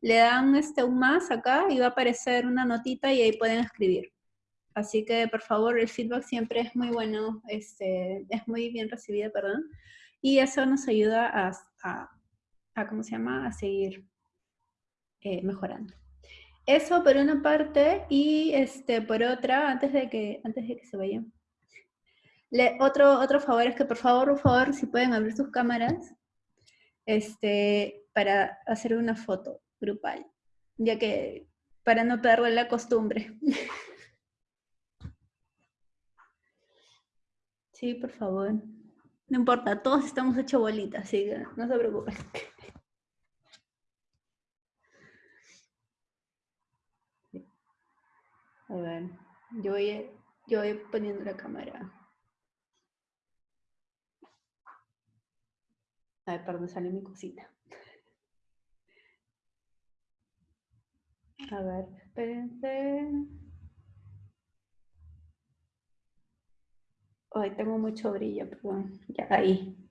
[SPEAKER 2] le dan este, un más acá y va a aparecer una notita y ahí pueden escribir. Así que, por favor, el feedback siempre es muy bueno, este, es muy bien recibido, perdón. Y eso nos ayuda a, a, ¿cómo se llama?, a seguir eh, mejorando. Eso por una parte, y este, por otra, antes de que, antes de que se vayan. Otro, otro favor es que, por favor, por favor, si pueden abrir sus cámaras, este, para hacer una foto grupal, ya que para no perder la costumbre. Sí, por favor. No importa, todos estamos hechos bolitas, así que no se preocupen. A ver, yo voy, yo voy poniendo la cámara. A ver, perdón, sale mi cosita. A ver, espérense. Ay, tengo mucho brillo, perdón. Ya, ahí.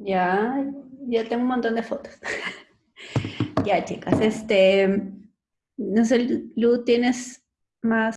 [SPEAKER 2] Ya, ya tengo un montón de fotos. ya, chicas, este, no sé, Lu, ¿tienes más